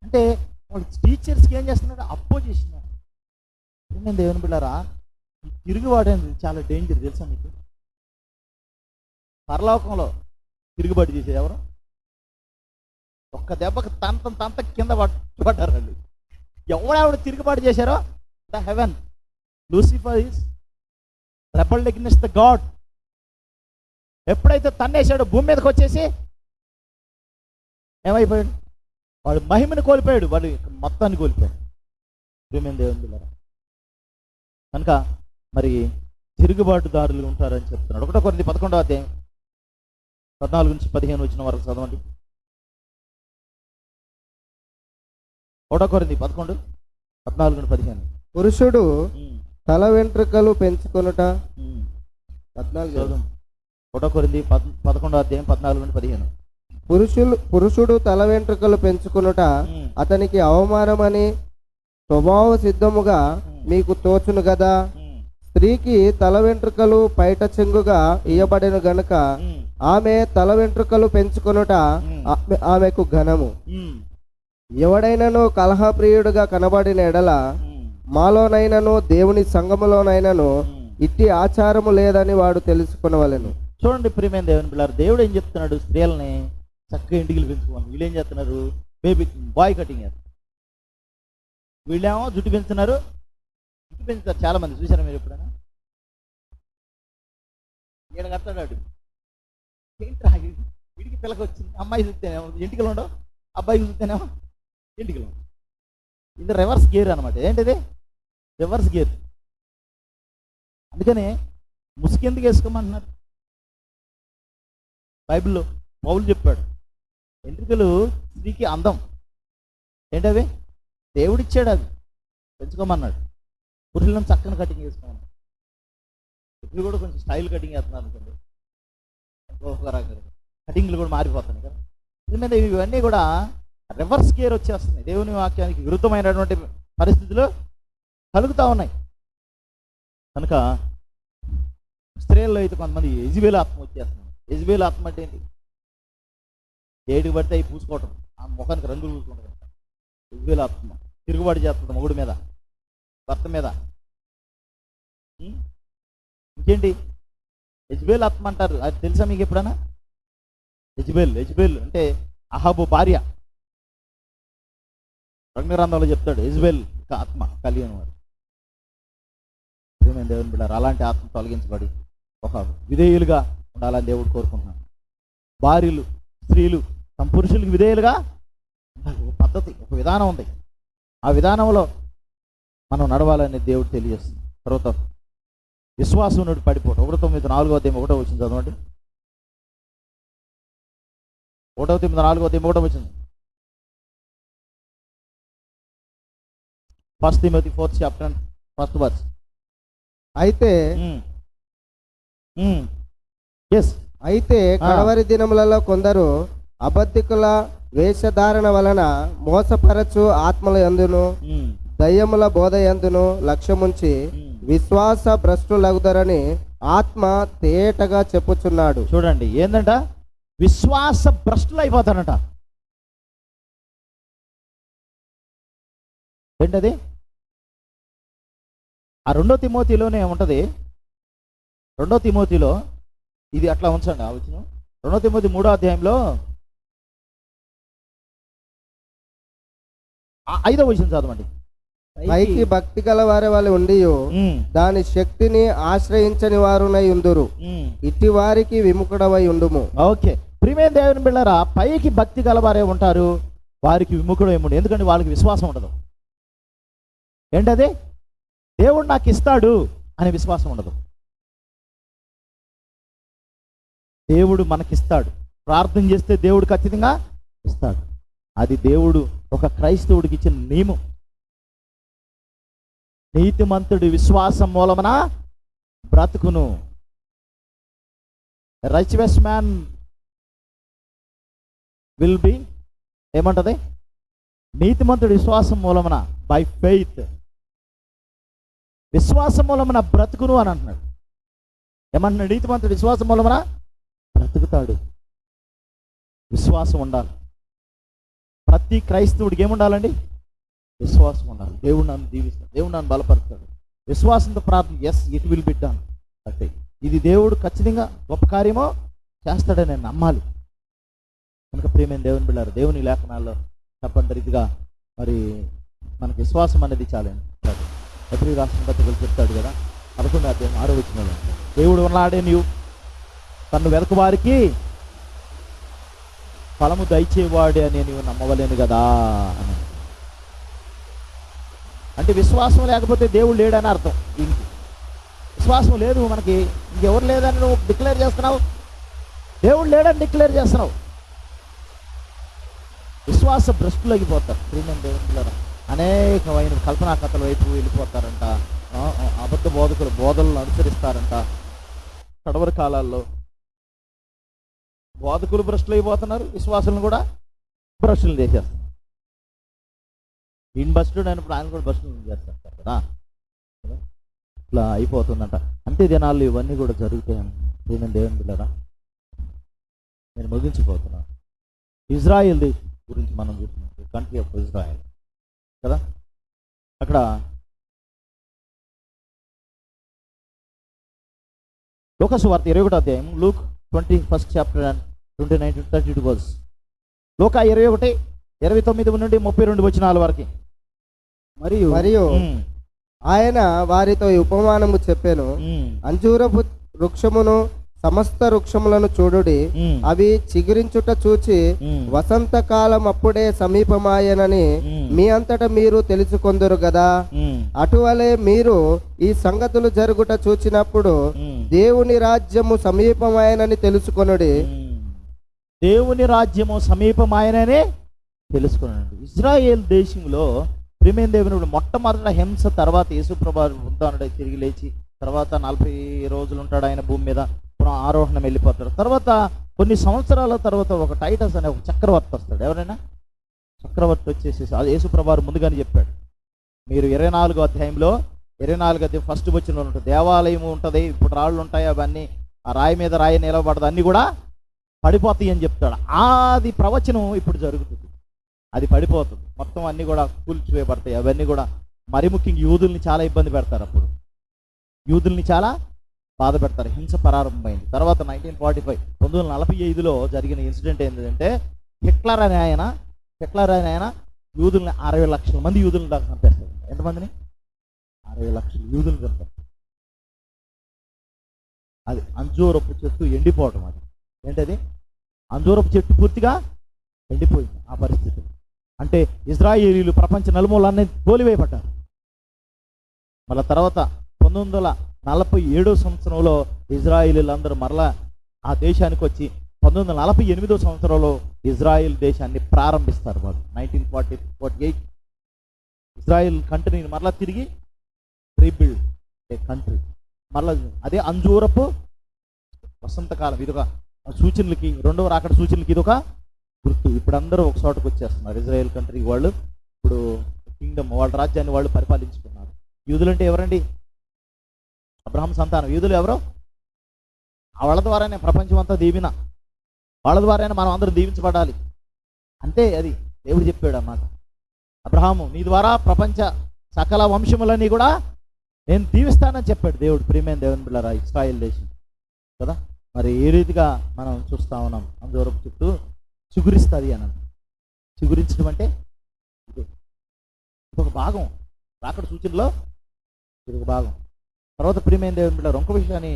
అంటే వాళ్ళు టీచర్స్కి ఏం చేస్తున్నాడు అపోజిషన్ నేను దేవుని బిళ్ళారా ఈ తిరుగుబాటు అనేది చాలా డేంజర్ తెలుసా మీకు? పరలోకంలో తిరుగుబాటు చేసేది ఎవరు? ఒక్క దెబ్బకి తంత తంత కింద పడ్- పడ్డారు వాళ్ళు. ఎవడెవడు తిరుగుబాటు చేశారో? The heaven. Lucifer is rebel against the God. ఎప్పుడైతే తన్నేశాడో భూమి మీదకి వచ్చేసి ఏమైపోయాడు? వాడు మహిమని కోల్పోయాడు. వాడు మొత్తాన్ని కోల్పోయాడు. భూమి దేవుని బిడ్డలారా. కనుక మరి తిరుగుబాటుదారులు ఉంటారని చెప్తున్నాడు. ఒకటో కొద్ది పదకొండవ అధ్యాయం. పద్నాలుగు నుంచి పదిహేను వచ్చిన వరకు చదవండి. ఒకటో కొరింది పదకొండు పద్నాలుగు నుండి పదిహేను. పురుషుడు తల వెంట్రుకలు పెంచుకొనుట. పద్నాలుగు. చదువు. పద్ పదకొండో అధ్యాయం పద్నాలుగు నుండి పదిహేను. పురుషులు పురుషుడు తల వెంట్రుకలు పెంచుకొనుట అతనికి అవమానమని స్వభావ సిద్ధముగా మీకు తోచును గదా. ఉమ్, స్త్రీకి తల వెంట్రుకలు పైట చెంగుగా ఇయ్యబడిన గనుక ఆమె తల వెంట్రుకలు పెంచుకొనుట ఆమె- ఆమెకు ఘనము. ఎవడైనను కలహప్రియుడుగా కనబడిన ఎడల మాలోనైనను దేవుని సంఘములోనైనను. ఇట్టి ఆచారము లేదని వాడు తెలుసుకునవలెను. చూడండి ప్రియమైన దేవుని పిల్లలు దేవుడు ఏం చెప్తున్నాడు? స్త్రీలని చక్కగా ఇంటికి పెంచుకోమని వీళ్ళు ఏం చేస్తున్నారు? బేబీ బాయ్ కటింగ్ చేస్తారు వీళ్ళేమో జుట్టు పెంచుతున్నారు. జుట్టు పెంచుతారు చాలా మంది చూసారా మీరు ఎప్పుడైనా? ఈడ కడతాడు. ఏంట్రా వీడికి పిల్లకి వచ్చింది. అమ్మాయి చూస్తేనేమో. ఎంటికలు ఉండవు. అబ్బాయి చూస్తేనేమో ఎంటికలు ఉండవు. ఇది రివర్స్ గేర్ అనమాట ఏంటిది? రివర్స్ గేర్ అందుకనే ముసుగు ఎందుకు వేసుకోమంటున్నారు? బైబిల్లో పౌలు చెప్పాడు ఎంట్రికలు స్త్రీకి అందం. ఏంటవి దేవుడిచ్చాడు అది. పెంచుకోమన్నాడు. పురుషులను చక్కని కటింగ్ చేసుకోమన్నాడు. ఇప్పుడు కూడా కొంచెం స్టైల్ కటింగ్ వేస్తున్నారు అనుకోండి. ఒక రకంగా కటింగ్లు కూడా మారిపోతున్నాయి కదా. దీని మీద ఇవన్నీ కూడా రివర్స్ గేర్ వచ్చేస్తున్నాయి. దేవుని వాక్యానికి విరుద్ధమైనటువంటి పరిస్థితులు కలుగుతూ ఉన్నాయి. కనుక స్త్రీల్లో అయితే కొంతమంది ఎజిబేల్ ఆత్మ వచ్చేస్తుంది ఎజిబేల్ ఆత్మ అంటే ఏంటి? ఏడుకు పడితే అవి పూసుకోవటం. ఆ ముఖానికి రంగులు పూసుకుంటుంది ఎజిబేల్ ఆత్మ తిరుగుబాటు చేస్తుంది మొగుడు మీద భర్త మీద. ఇంకేంటి? యజ్బేల్ ఆత్మ అంటారు అది తెలుసా మీకు ఎప్పుడన్నా? యజ్బేల్ యజ్బేల్ అంటే అహాబు భార్య. రంగరంధంలో చెప్తాడు యజ్బేల్ ఆత్మ కలిగిన వాడు ప్రియమైన దేవుని బిడ్డారు అలాంటి ఆత్మ తొలగించబడి ఒక విధేయులుగా ఉండాలని దేవుడు కోరుకుంటున్నాను భార్యలు స్త్రీలు తమ పురుషులకు విధేయులుగా ఉండాలి. ఒక పద్ధతి ఒక విధానం ఉంది. ఆ విధానంలో మనం నడవాలని దేవుడు తెలియజేస్తుంది తర్వాత విశ్వాసం నుండి పడిపోవటం ఒకటో తొమ్మిది నాలుగో అధ్యాయం ఒకటో వచ్చింది చదవండి. ఒకటో తొమ్మిది నాలుగో అధ్యాయం ఒకటో వచ్చింది first Timothy fourth chapter first verse అయితే ఎస్ అయితే కడవరి దినములలో కొందరు అబద్ధికుల వేషధారణ వలన మోసపరచు ఆత్మల యందును దయ్యముల బోధ యందును లక్ష్యముంచి విశ్వాస భ్రష్టులగుదరని ఆత్మ తేటగా చెప్పుచున్నాడు. చూడండి ఏందంట? విశ్వాస భ్రష్టులు అయిపోతానంట ఏంటది? ఆ రెండో తిమోతిలోనే ఉంటది. రెండో తిమోతిలో ఇది అట్లా ఉంచండి ఆ వచ్చిన. రెండో తిమోతి మూడో అధ్యాయంలో ఐదో వచ్చిన చదవండి. పైకి. భక్తి గల వారి వాళ్ళు ఉండి దాని శక్తిని ఆశ్రయించని వారునై ఉందురు. ఇట్టి వారికి విముఖుడవై ఉండుము. ఓకే. ప్రియమైన దేవుని బిళ్ళారా పైకి భక్తి గలవారే ఉంటారు వారికి విముఖుడు ఏముండు ఎందుకంటే వాళ్ళకి విశ్వాసం ఉండదు. ఏంటది? దేవుడు నాకు ఇస్తాడు అనే విశ్వాసం ఉండదు. దేవుడు మనకిస్తాడు. ప్రార్థన చేస్తే దేవుడు ఖచ్చితంగా ఇస్తాడు. అది దేవుడు ఒక క్రైస్తవుడికి ఇచ్చిన నియమం. నీతిమంతుడి విశ్వాసం మూలమున బ్రతుకును. రైచివెస్ మ్యాన్ విల్ బి ఏమంటది? నీతిమంతుడి విశ్వాసం మూలమున బై ఫెయిత్ విశ్వాసం మూలమున బ్రతుకును అని అంటున్నాడు. ఏమంటున్నాడు? నీతిమంతుడు విశ్వాసం మూలమున బ్రతుకుతాడు. విశ్వాసం ఉండాలి. ప్రతి క్రైస్తవుడికి ఏముండాలండి? విశ్వాసం ఉండాలి. దేవుడు నన్ను దీవిస్తాడు. దేవుడు నన్ను బలపరుస్తాడు. విశ్వాసంతో ప్రార్థన yes it will be done అంటే ఇది దేవుడు ఖచ్చితంగా గొప్ప కార్యమో చేస్తాడని నేను నమ్మాలి. కనుక ప్రేమైన దేవుని బిళ్ళారు దేవుని లేఖనాల్లో చెప్పండి మరి మనకి విశ్వాసం అనేది చాలండి. ఎప్పుడు రాష్ట్రం పత్రికలు చెప్తాడు కదా పదకొండు అధ్యాయం ఆరో వచ్చిన దేవుడు ఉన్నాడే నీవు తను వెనక వారికి ఫలము దయచేవాడే అని నీవు నమ్మవలేను కదా అని. అంటే విశ్వాసం లేకపోతే దేవుడు లేడని అర్థం దీనికి. విశ్వాసం లేదు మనకి. ఇంకెవరు లేదని నువ్వు డిక్లేర్ చేస్తున్నావు? దేవుడు లేడని డిక్లేర్ చేస్తున్నావు. విశ్వాస భ్రష్టులగిపోతారు ప్రియమైన దేవుని అనేకమైన కల్పనా కథల వైపు వెళ్ళిపోతారంట. అబద్ధ బోధకులు బోధనలు అనుసరిస్తారంట. కడవరి కాలాల్లో బోధకులు భ్రష్టులు అయిపోతున్నారు విశ్వాసులను కూడా భ్రష్టులు చేసేస్తారు. ఈయన భ్రష్టుడు అయినప్పుడు ఆయన కూడా భ్రష్టులు చేస్తారు కదా? ఇట్లా అయిపోతుందంట. అంతే జనాలు ఇవన్నీ కూడా జరుగుతాయని నేను దేవుని బిడ్డరా? నేను ముగించిపోతున్నాను ఇజ్రాయెల్ గురించి మనం చూస్తున్నాం. కంట్రీ ఆఫ్ ఇజ్రాయెల్ కదా? అక్కడ లోకసు వార్త ఇరవై ఒకటో అధ్యాయం Luke twenty first chapter and twenty nine thirty two verse. లోక ఇరవై ఒకటి ఇరవై తొమ్మిది నుండి ముప్పై రెండు వచ్చిన వరకు. మరియు మరియు ఆయన వారితో ఈ ఉపమానము చెప్పాను. అంజూరపు వృక్షమును సమస్త వృక్షములను చూడుడి. అవి చిగురించుట చూచి ఉమ్, వసంతకాలం అప్పుడే సమీపమాయనని మీ అంతట మీరు తెలుసుకొందురు గదా? ఉమ్, అటువలే మీరు ఈ సంగతులు జరుగుట చూచినప్పుడు దేవుని రాజ్యము సమీపమాయనని తెలుసుకొనుడి. దేవుని రాజ్యము సమీపమాయననే తెలుసుకున్నాడు ఇజ్రాయేల్ దేశంలో ప్రేమేం దేవుని మొట్టమొదట హింస తర్వాత యేసుప్రభు ఉంటాడు తిరిగి లేచి తర్వాత నలభై రోజులు ఉంటాడు ఆయన భూమి మీద పునః ఆరోహణం వెళ్ళిపోతాడు. తర్వాత కొన్ని సంవత్సరాల తర్వాత ఒక టైటస్ అనే ఒక చక్రవర్తి వస్తాడు. ఎవరైనా? చక్రవర్తి వచ్చేసి అది యేసుప్రభారు ముందుగానే చెప్పాడు. మీరు ఇరవై నాలుగో అధ్యాయంలో ఇరవై నాలుగు అధ్యాయం ఫస్ట్ వచ్చిన ఉంటుంది దేవాలయం ఉంటుంది ఇప్పుడు రాళ్ళు ఉంటాయి అవన్నీ ఆ రాయి మీద రాయి నిలబడదు అన్నీ కూడా పడిపోతాయి అని చెప్తాడు. ఆది ప్రవచనం ఇప్పుడు జరుగుతుంది. అది పడిపోతుంది. మొత్తం అన్నీ కూడా కూల్చివేయబడతాయి. అవన్నీ కూడా మరి ముఖ్యంగా యూదుల్ని చాలా ఇబ్బంది పెడతారు అప్పుడు. యూదుల్ని చాలా బాధ పెడతారు. హింస ప్రారంభమైంది. తర్వాత నైన్టీన్ ఫార్టీ ఫైవ్ పంతొమ్మిది వందల నలభై ఐదులో జరిగిన ఇన్సిడెంట్ ఏంటంటే హిట్లర్ అనే ఆయన హిట్లర్ అనే ఆయన యూదుల్ని అరవై లక్షల మంది యూదులను దాకా చంపేస్తారు ఎంతమందిని? అరవై లక్షల యూదులు చంపారు అది అంజూరపు చెట్టు ఎండిపోవటం అది. ఏంటది? అంజూరపు చెట్టు పూర్తిగా ఎండిపోయింది ఆ పరిస్థితి. అంటే ఇజ్రాయేలీలు ప్రపంచ నలుమూలన్నీ తోలివేయబడ్డారు. మళ్ళా తర్వాత పంతొమ్మిది వందల నలభై ఏడో సంవత్సరంలో ఇజ్రాయేలీలందరూ మరలా ఆ దేశానికి వచ్చి పంతొమ్మిది వందల నలభై ఎనిమిదో సంవత్సరంలో ఇజ్రాయెల్ దేశాన్ని ప్రారంభిస్తారు వాళ్ళు. Nineteen forty forty eight. Israel కంట్రీని మరలా తిరిగి రీబిల్డ్ ఏ కంట్రీ. మరలా అదే అంజూరపు వసంతకాలం ఇదొక సూచనలకి రెండవ రాకడ సూచనలకి ఇదొక గుర్తు. ఇప్పుడు అందరూ ఒక చోటకు వచ్చేస్తున్నారు. ఇజ్రాయెల్ కంట్రీ వాళ్ళు ఇప్పుడు కింగ్డమ్ వాళ్ళ రాజ్యాన్ని వాళ్ళు పరిపాలించుకున్నారు. యూదులు అంటే ఎవరండి? అబ్రహం సంతానం. యూదులు ఎవరు? ఆ వాళ్ళ ద్వారానే ప్రపంచం అంతా దీవిన. వాళ్ళ ద్వారానే మనం అందరూ దీవించబడాలి. అంతే అది. దేవుడు చెప్పాడు అన్నమాట అబ్రహాము నీ ద్వారా ప్రపంచ సకల వంశములన్నీ కూడా నేను దీవిస్తానని చెప్పాడు దేవుడు. ప్రియమైన దేవుని బిళ్ళరా ఇస్రాయిల్ దేశం కదా? మరి ఏ రీతిగా మనం చూస్తా ఉన్నాం? అందరపు చుట్టూ చిగురిస్తుంది అని చిగురించడం అంటే ఒక భాగం రాకడ సూచనలో ఇది ఒక భాగం. తర్వాత ప్రియమైన దేవుని బిడ్డ ఇంకో విషయాన్ని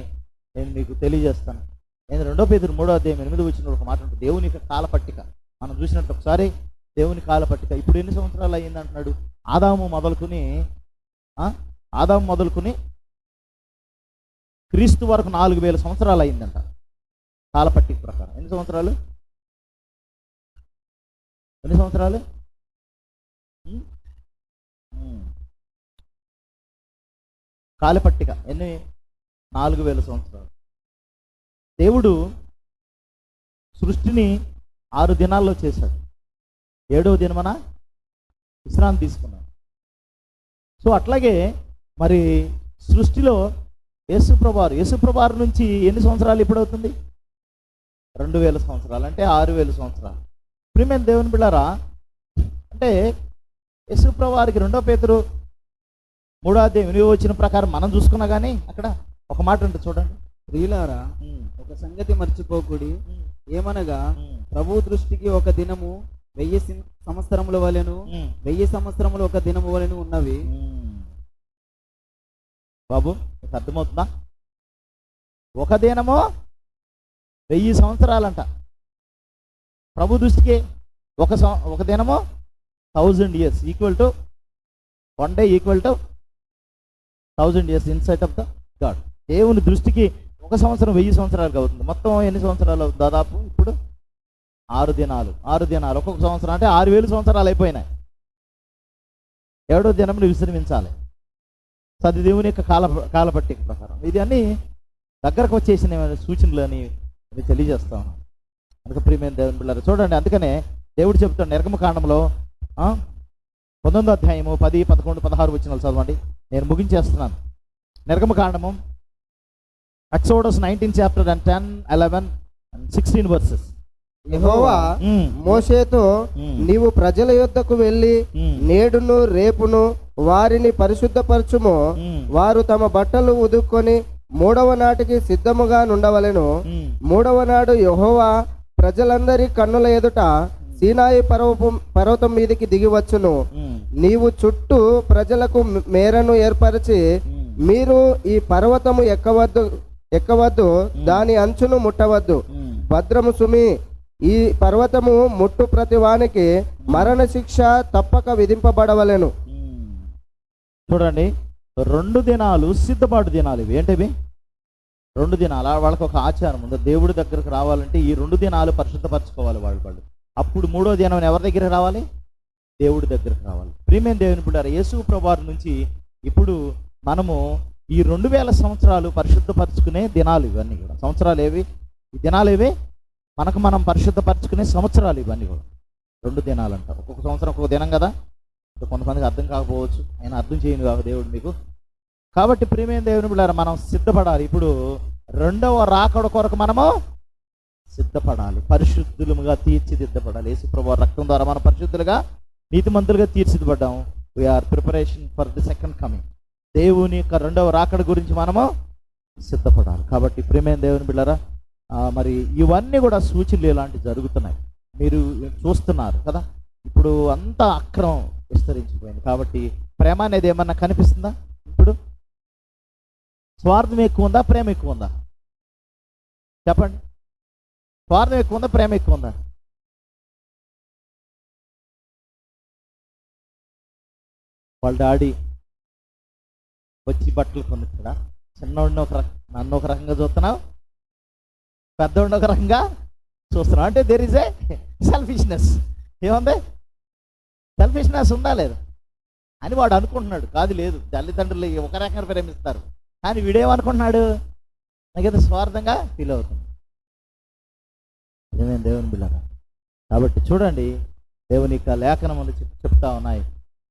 నేను మీకు తెలియజేస్తాను. నేను రెండో పేదరు మూడో అధ్యాయం ఎనిమిది వచ్చిన ఒక మాట ఉంటుంది దేవుని యొక్క కాల పట్టిక మనం చూసినట్టు ఒకసారి దేవుని కాల పట్టిక ఇప్పుడు ఎన్ని సంవత్సరాలు అయ్యింది అంటున్నాడు? ఆదాము మొదలుకుని ఆదాము మొదలుకుని క్రీస్తు వరకు నాలుగు వేల సంవత్సరాలు అయిందంట కాల పట్టిక ప్రకారం. ఎన్ని సంవత్సరాలు? ఎన్ని సంవత్సరాలు? ఉం? ఉం. కాల పట్టిక ఎన్ని? నాలుగు వేల సంవత్సరాలు. దేవుడు సృష్టిని ఆరు దినాల్లో చేశాడు. ఏడవ దినమన? విశ్రాంతి తీసుకున్నాడు. సో అట్లాగే మరి సృష్టిలో యేసుప్రభారు యేసుప్రభారు నుంచి ఎన్ని సంవత్సరాలు ఇప్పుడవుతుంది? రెండు వేల సంవత్సరాలు అంటే ఆరు వేల సంవత్సరాలు. ప్రియమైన దేవుని బిళ్ళారా? అంటే యేసుప్రభారికి రెండో పేతురు మూడో అధ్యాయం వచ్చిన ప్రకారం మనం చూసుకున్నా కానీ అక్కడ ఒక మాట ఉంటుంది చూడండి. ప్రియులారా ఒక సంగతి మర్చిపోకుడి. ఏమనగా ప్రభు దృష్టికి ఒక దినము వెయ్యి సంవత్సరముల వలెను. వెయ్యి సంవత్సరములు ఒక దినము వలెను ఉన్నవి. బాబు అర్థమవుతుందా? ఒక దినమో వెయ్యి సంవత్సరాలంట. ప్రభు దృష్టికి ఒక సం- ఒక దినము thousand years equal to one day equal to thousand years in sight of the God దేవుని దృష్టికి ఒక సంవత్సరం వెయ్యి సంవత్సరాలు అవుతుంది. మొత్తం ఎన్ని సంవత్సరాలు అవుతుంది? దాదాపు ఇప్పుడు ఆరు దినాలు. ఆరు దినాలు. ఒక్కొక్క సంవత్సరం అంటే ఆరు వేలు సంవత్సరాలు అయిపోయినాయి. ఏడో దినమును విశ్రమించాలి. సది దేవుని యొక్క కాల కాలపట్టిక ప్రకారం. ఇది అన్ని దగ్గరకు వచ్చేసిన సూచనలు అని తెలియజేస్తా ఉన్నాను. అందుకే ప్రియమైన దేవుని పిల్లలు చూడండి అందుకనే దేవుడు చెప్తాడు నిర్గమకాండంలో పంతొమ్మిదో అధ్యాయము పది పదకొండు పదహారు వచ్చిన చదవండి. నేను ముగించేస్తున్నాను. నిర్గమకాండము Exodus nineteen chapter and ten eleven and sixteen verses. యెహోవా మోషేతో మ్మ్. నీవు ప్రజల యొద్దకు వెళ్ళి నేడును రేపును వారిని పరిశుద్ధపరచుము. వారు తమ బట్టలు ఉదుక్కొని మూడవ నాటికి సిద్ధముగా నుండవలెను. మూడవ నాడు యెహోవా ప్రజలందరి కన్నుల ఎదుట సీనాయి పర్వతం పర్వతం మీదికి దిగివచ్చును నీవు చుట్టూ ప్రజలకు మేరను ఏర్పరిచి మీరు ఈ పర్వతము ఎక్కవద్దు ఎక్కవద్దు దాని అంచును ముట్టవద్దు. భద్రము సుమి ఈ పర్వతము ముట్టు ప్రతి వానికి మరణ శిక్ష తప్పక విధింపబడవలెను. చూడండి రెండు దినాలు సిద్ధపాటు దినాలు ఇవి. ఏంటివి? రెండు దినాలు. వాళ్ళకి ఒక ఆచారం ఉంది. దేవుడి దగ్గరకు రావాలంటే ఈ రెండు దినాలు పరిశుద్ధపరచుకోవాలి వాళ్ళు వాళ్ళు. అప్పుడు మూడో దినం ఎవరి దగ్గరికి రావాలి? దేవుడి దగ్గరకు రావాలి. ప్రియమైన దేవుని పుట్టారు యేసు ప్రభావం నుంచి ఇప్పుడు మనము ఈ రెండు వేల సంవత్సరాలు పరిశుద్ధపరచుకునే దినాలు ఇవన్నీ కూడా. సంవత్సరాలు ఏవి? ఈ దినాలు ఏవి? మనకు మనం పరిశుద్ధపరచుకునే సంవత్సరాలు ఇవన్నీ కూడా. రెండు దినాలు అంటారు ఒక్కొక్క సంవత్సరం ఒక్కొక్క దినం కదా? కొంతమందికి అర్థం కాకపోవచ్చు. ఆయన అర్థం చేయను కాక దేవుడు మీకు కాబట్టి ప్రేమైన దేవుని బిడ్డారా మనం సిద్ధపడాలి. ఇప్పుడు రెండవ రాకడ కొరకు మనము సిద్ధపడాలి. పరిశుద్ధులుగా తీర్చిదిద్దపడాలి యేసుప్రభు రక్తం ద్వారా మనం పరిశుద్ధులుగా నీతిమంతులుగా తీర్చిదిద్దపడ్డాము we are preparation for the second coming దేవుని యొక్క రెండవ రాకడ గురించి మనము సిద్ధపడాలి. కాబట్టి ప్రేమైన దేవుని బిడ్డారా మరి ఇవన్నీ కూడా సూచనలు ఇలాంటివి జరుగుతున్నాయి. మీరు చూస్తున్నారు కదా ఇప్పుడు అంతా అక్రమం విస్తరించిపోయింది. కాబట్టి ప్రేమ అనేది ఏమన్నా కనిపిస్తుందా? ఇప్పుడు స్వార్థం ఎక్కువ ఉందా? ప్రేమ ఎక్కువ ఉందా? చెప్పండి. స్వార్థం ఎక్కువ ఉందా? ప్రేమ ఎక్కువ ఉందా? వాళ్ళ డాడీ వచ్చి బట్టలు కొనుక్కుడా చిన్నోడిని ఒక రకం నన్ను ఒక రకంగా చూస్తున్నావు? పెద్దవాడిని ఒక రకంగా చూస్తున్నావు? అంటే దేర్ ఇస్ ఏ సెల్ఫిష్నెస్ ఏముంది? సెల్ఫిష్నెస్ ఉందా లేదా? అని వాడు అనుకుంటున్నాడు. కాదు లేదు. తల్లిదండ్రులు ఒక రకంగా ప్రేమిస్తారు. కానీ వీడేమనుకుంటున్నాడు? నాకేదో స్వార్థంగా ఫీల్ అవుతుంది. నిజమే దేవుని బిళ్ళగా కాబట్టి చూడండి దేవుని యొక్క లేఖనములు చెప్తా ఉన్నాయి.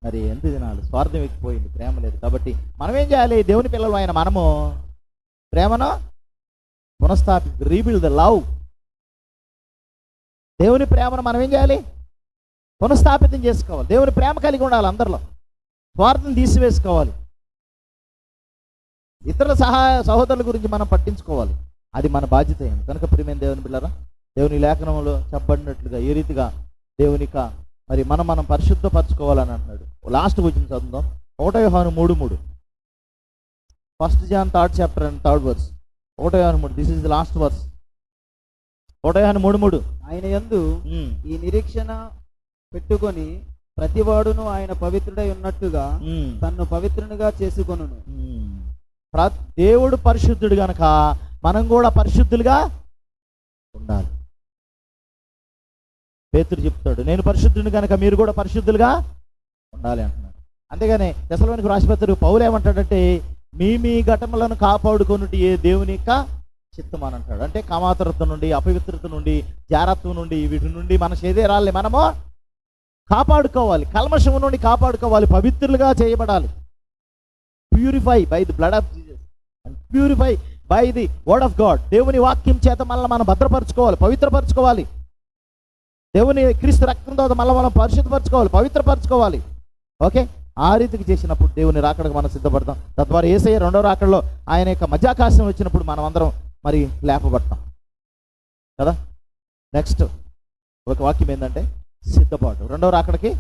మరి ఎంత దినాలు స్వార్థం ఎక్కిపోయింది ప్రేమ లేదు. కాబట్టి మనం ఏం చేయాలి? దేవుని పిల్లలు అయిన మనము ప్రేమను పునఃస్థాపి రీబిల్డ్ ద లవ్ దేవుని ప్రేమను మనం ఏం చేయాలి? పునఃస్థాపితం చేసుకోవాలి. దేవుని ప్రేమ కలిగి ఉండాలి అందరిలో. స్వార్థం తీసివేసుకోవాలి. ఇతరుల సహాయ సహోదరుల గురించి మనం పట్టించుకోవాలి. అది మన బాధ్యత అయింది కనుక ప్రియమైన దేవుని బిళ్ళరా దేవుని లేఖనంలో చెప్పబడినట్లుగా ఏ రీతిగా దేవునిక మరి మనం మనం పరిశుద్ధపరచుకోవాలని అంటున్నాడు. లాస్ట్ వచ్చిన చదువుదాం. ఒకటో యోహాను మూడు మూడు. First John third chapter and third verse ఒకటో యోహాను మూడు. This is the last verse ఒకటో యోహాను మూడు మూడు. ఆయన యందు ఉమ్, ఈ నిరీక్షణ పెట్టుకొని ప్రతివాడును ఆయన పవిత్రుడై ఉన్నట్టుగా తన్ను పవిత్రునిగా. ప్ర- దేవుడు పరిశుద్ధుడు గనక మనం కూడా పరిశుద్ధులుగా ఉండాలి. పేతురు చెప్తాడు నేను పరిశుద్ధుని కనుక మీరు కూడా పరిశుద్ధులుగా ఉండాలి అంటున్నాడు. అంతేగాని దశలోనికి రాసిపెత్తారు పౌలు ఏమంటాడంటే మీ మీ ఘటములను కాపాడుకున్నట్టు ఏ దేవుని యొక్క చిత్తం అని అంటాడు. అంటే కామాతరత నుండి అపవిత్రత నుండి జారత్వం నుండి వీటి నుండి మన శరీరాల్ని మనము కాపాడుకోవాలి. కల్మషము నుండి కాపాడుకోవాలి. పవిత్రులుగా చేయబడాలి. Purify by the blood of purify by the word of God దేవుని వాక్యం చేత మళ్ళీ మనం భద్రపరచుకోవాలి పవిత్రపరచుకోవాలి. దేవుని క్రీస్తు రక్తం తర్వాత మళ్ళీ మనం పరిశుద్ధపరచుకోవాలి పవిత్రపరచుకోవాలి. ఓకే? ఆ రీతికి చేసినప్పుడు దేవుని రాకడకు మనం సిద్ధపడతాం. తద్వారా ఏసయ్య రెండో రాకడలో ఆయన యొక్క మధ్యాకాశం వచ్చినప్పుడు మనం అందరం మరి లేపబడతాం. కదా? నెక్స్ట్ ఒక వాక్యం ఏంటంటే సిద్ధపాటు. రెండవ రాకడకి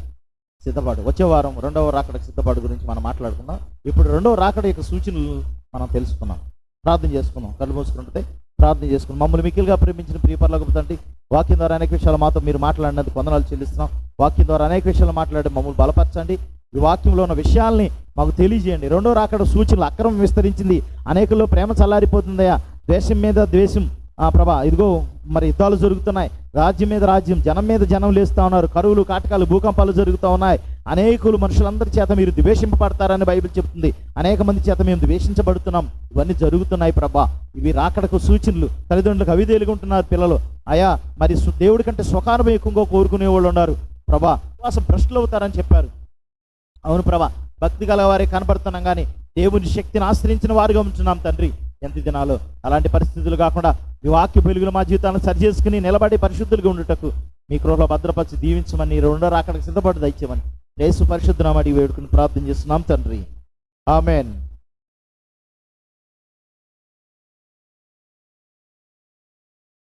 సిద్ధపాటు. వచ్చే వారం రెండవ రాకడకి సిద్ధపాటు గురించి మనం మాట్లాడుకుందాం. ఇప్పుడు రెండవ రాకడ యొక్క సూచనలు మనం తెలుసుకున్నాం. ప్రార్థన చేసుకుందాం కళ్ళు మూసుకుంటే ప్రార్థన చేసుకున్నాం. మమ్మల్ని మిక్కిలుగా ప్రేమించిన ప్రియపర్లకు తండ్రి వాక్యం ద్వారా అనేక విషయాలు మాతో మీరు మాట్లాడినందుకు వందనాలు చెల్లిస్తున్నాం. వాక్యం ద్వారా అనేక విషయాలు మాట్లాడి మమ్మల్ని బలపరచండి. ఈ వాక్యంలో ఉన్న విషయాల్ని మాకు తెలియజేయండి. రెండో రాకడ సూచనలు అక్రమం విస్తరించింది. అనేకల్లో ప్రేమ చల్లారిపోతుందయ్యా. ద్వేషం మీద ద్వేషం ప్రభా ఇదిగో మరి యుద్ధాలు జరుగుతున్నాయి. రాజ్యం మీద రాజ్యం జనం మీద జనం లేస్తూ ఉన్నారు. కరువులు కాటకాలు భూకంపాలు జరుగుతూ ఉన్నాయి. అనేకులు మనుషులందరి చేత మీరు ద్వేషింపబడతారని బైబిల్ చెప్తుంది. అనేక మంది చేత మేము ద్వేషించబడుతున్నాం. ఇవన్నీ జరుగుతున్నాయి ప్రభా. ఇవి రాకడకు సూచనలు. తల్లిదండ్రులకు అవిదేలుగుంటున్నారు పిల్లలు. అయా మరి దేవుడి కంటే సుఖానుభవం ఎక్కువగా కోరుకునే వాళ్ళు ఉన్నారు. ప్రభా విశ్వాసం భ్రష్టులు అవుతారని చెప్పారు. అవును ప్రభా. భక్తి గల వారే కనపడుతున్నాం కానీ దేవుని శక్తిని ఆశ్రయించిన వారుగా ఉంటున్నాం తండ్రి. ఎంత దినాలు అలాంటి పరిస్థితులు కాకుండా ఈ వాక్య వెలుగులు మా జీవితాలను సరి చేసుకుని నిలబడి పరిశుద్ధులుగా ఉండుటకు మీ కృహలో భద్రపరిచి దీవించమని రెండో రాకడకు సిద్ధపడి దయచేయమని. యేసు పరిశుద్ధనామడి వేడుకుని ప్రార్థన చేస్తున్నాం తండ్రి. ఆమెన్.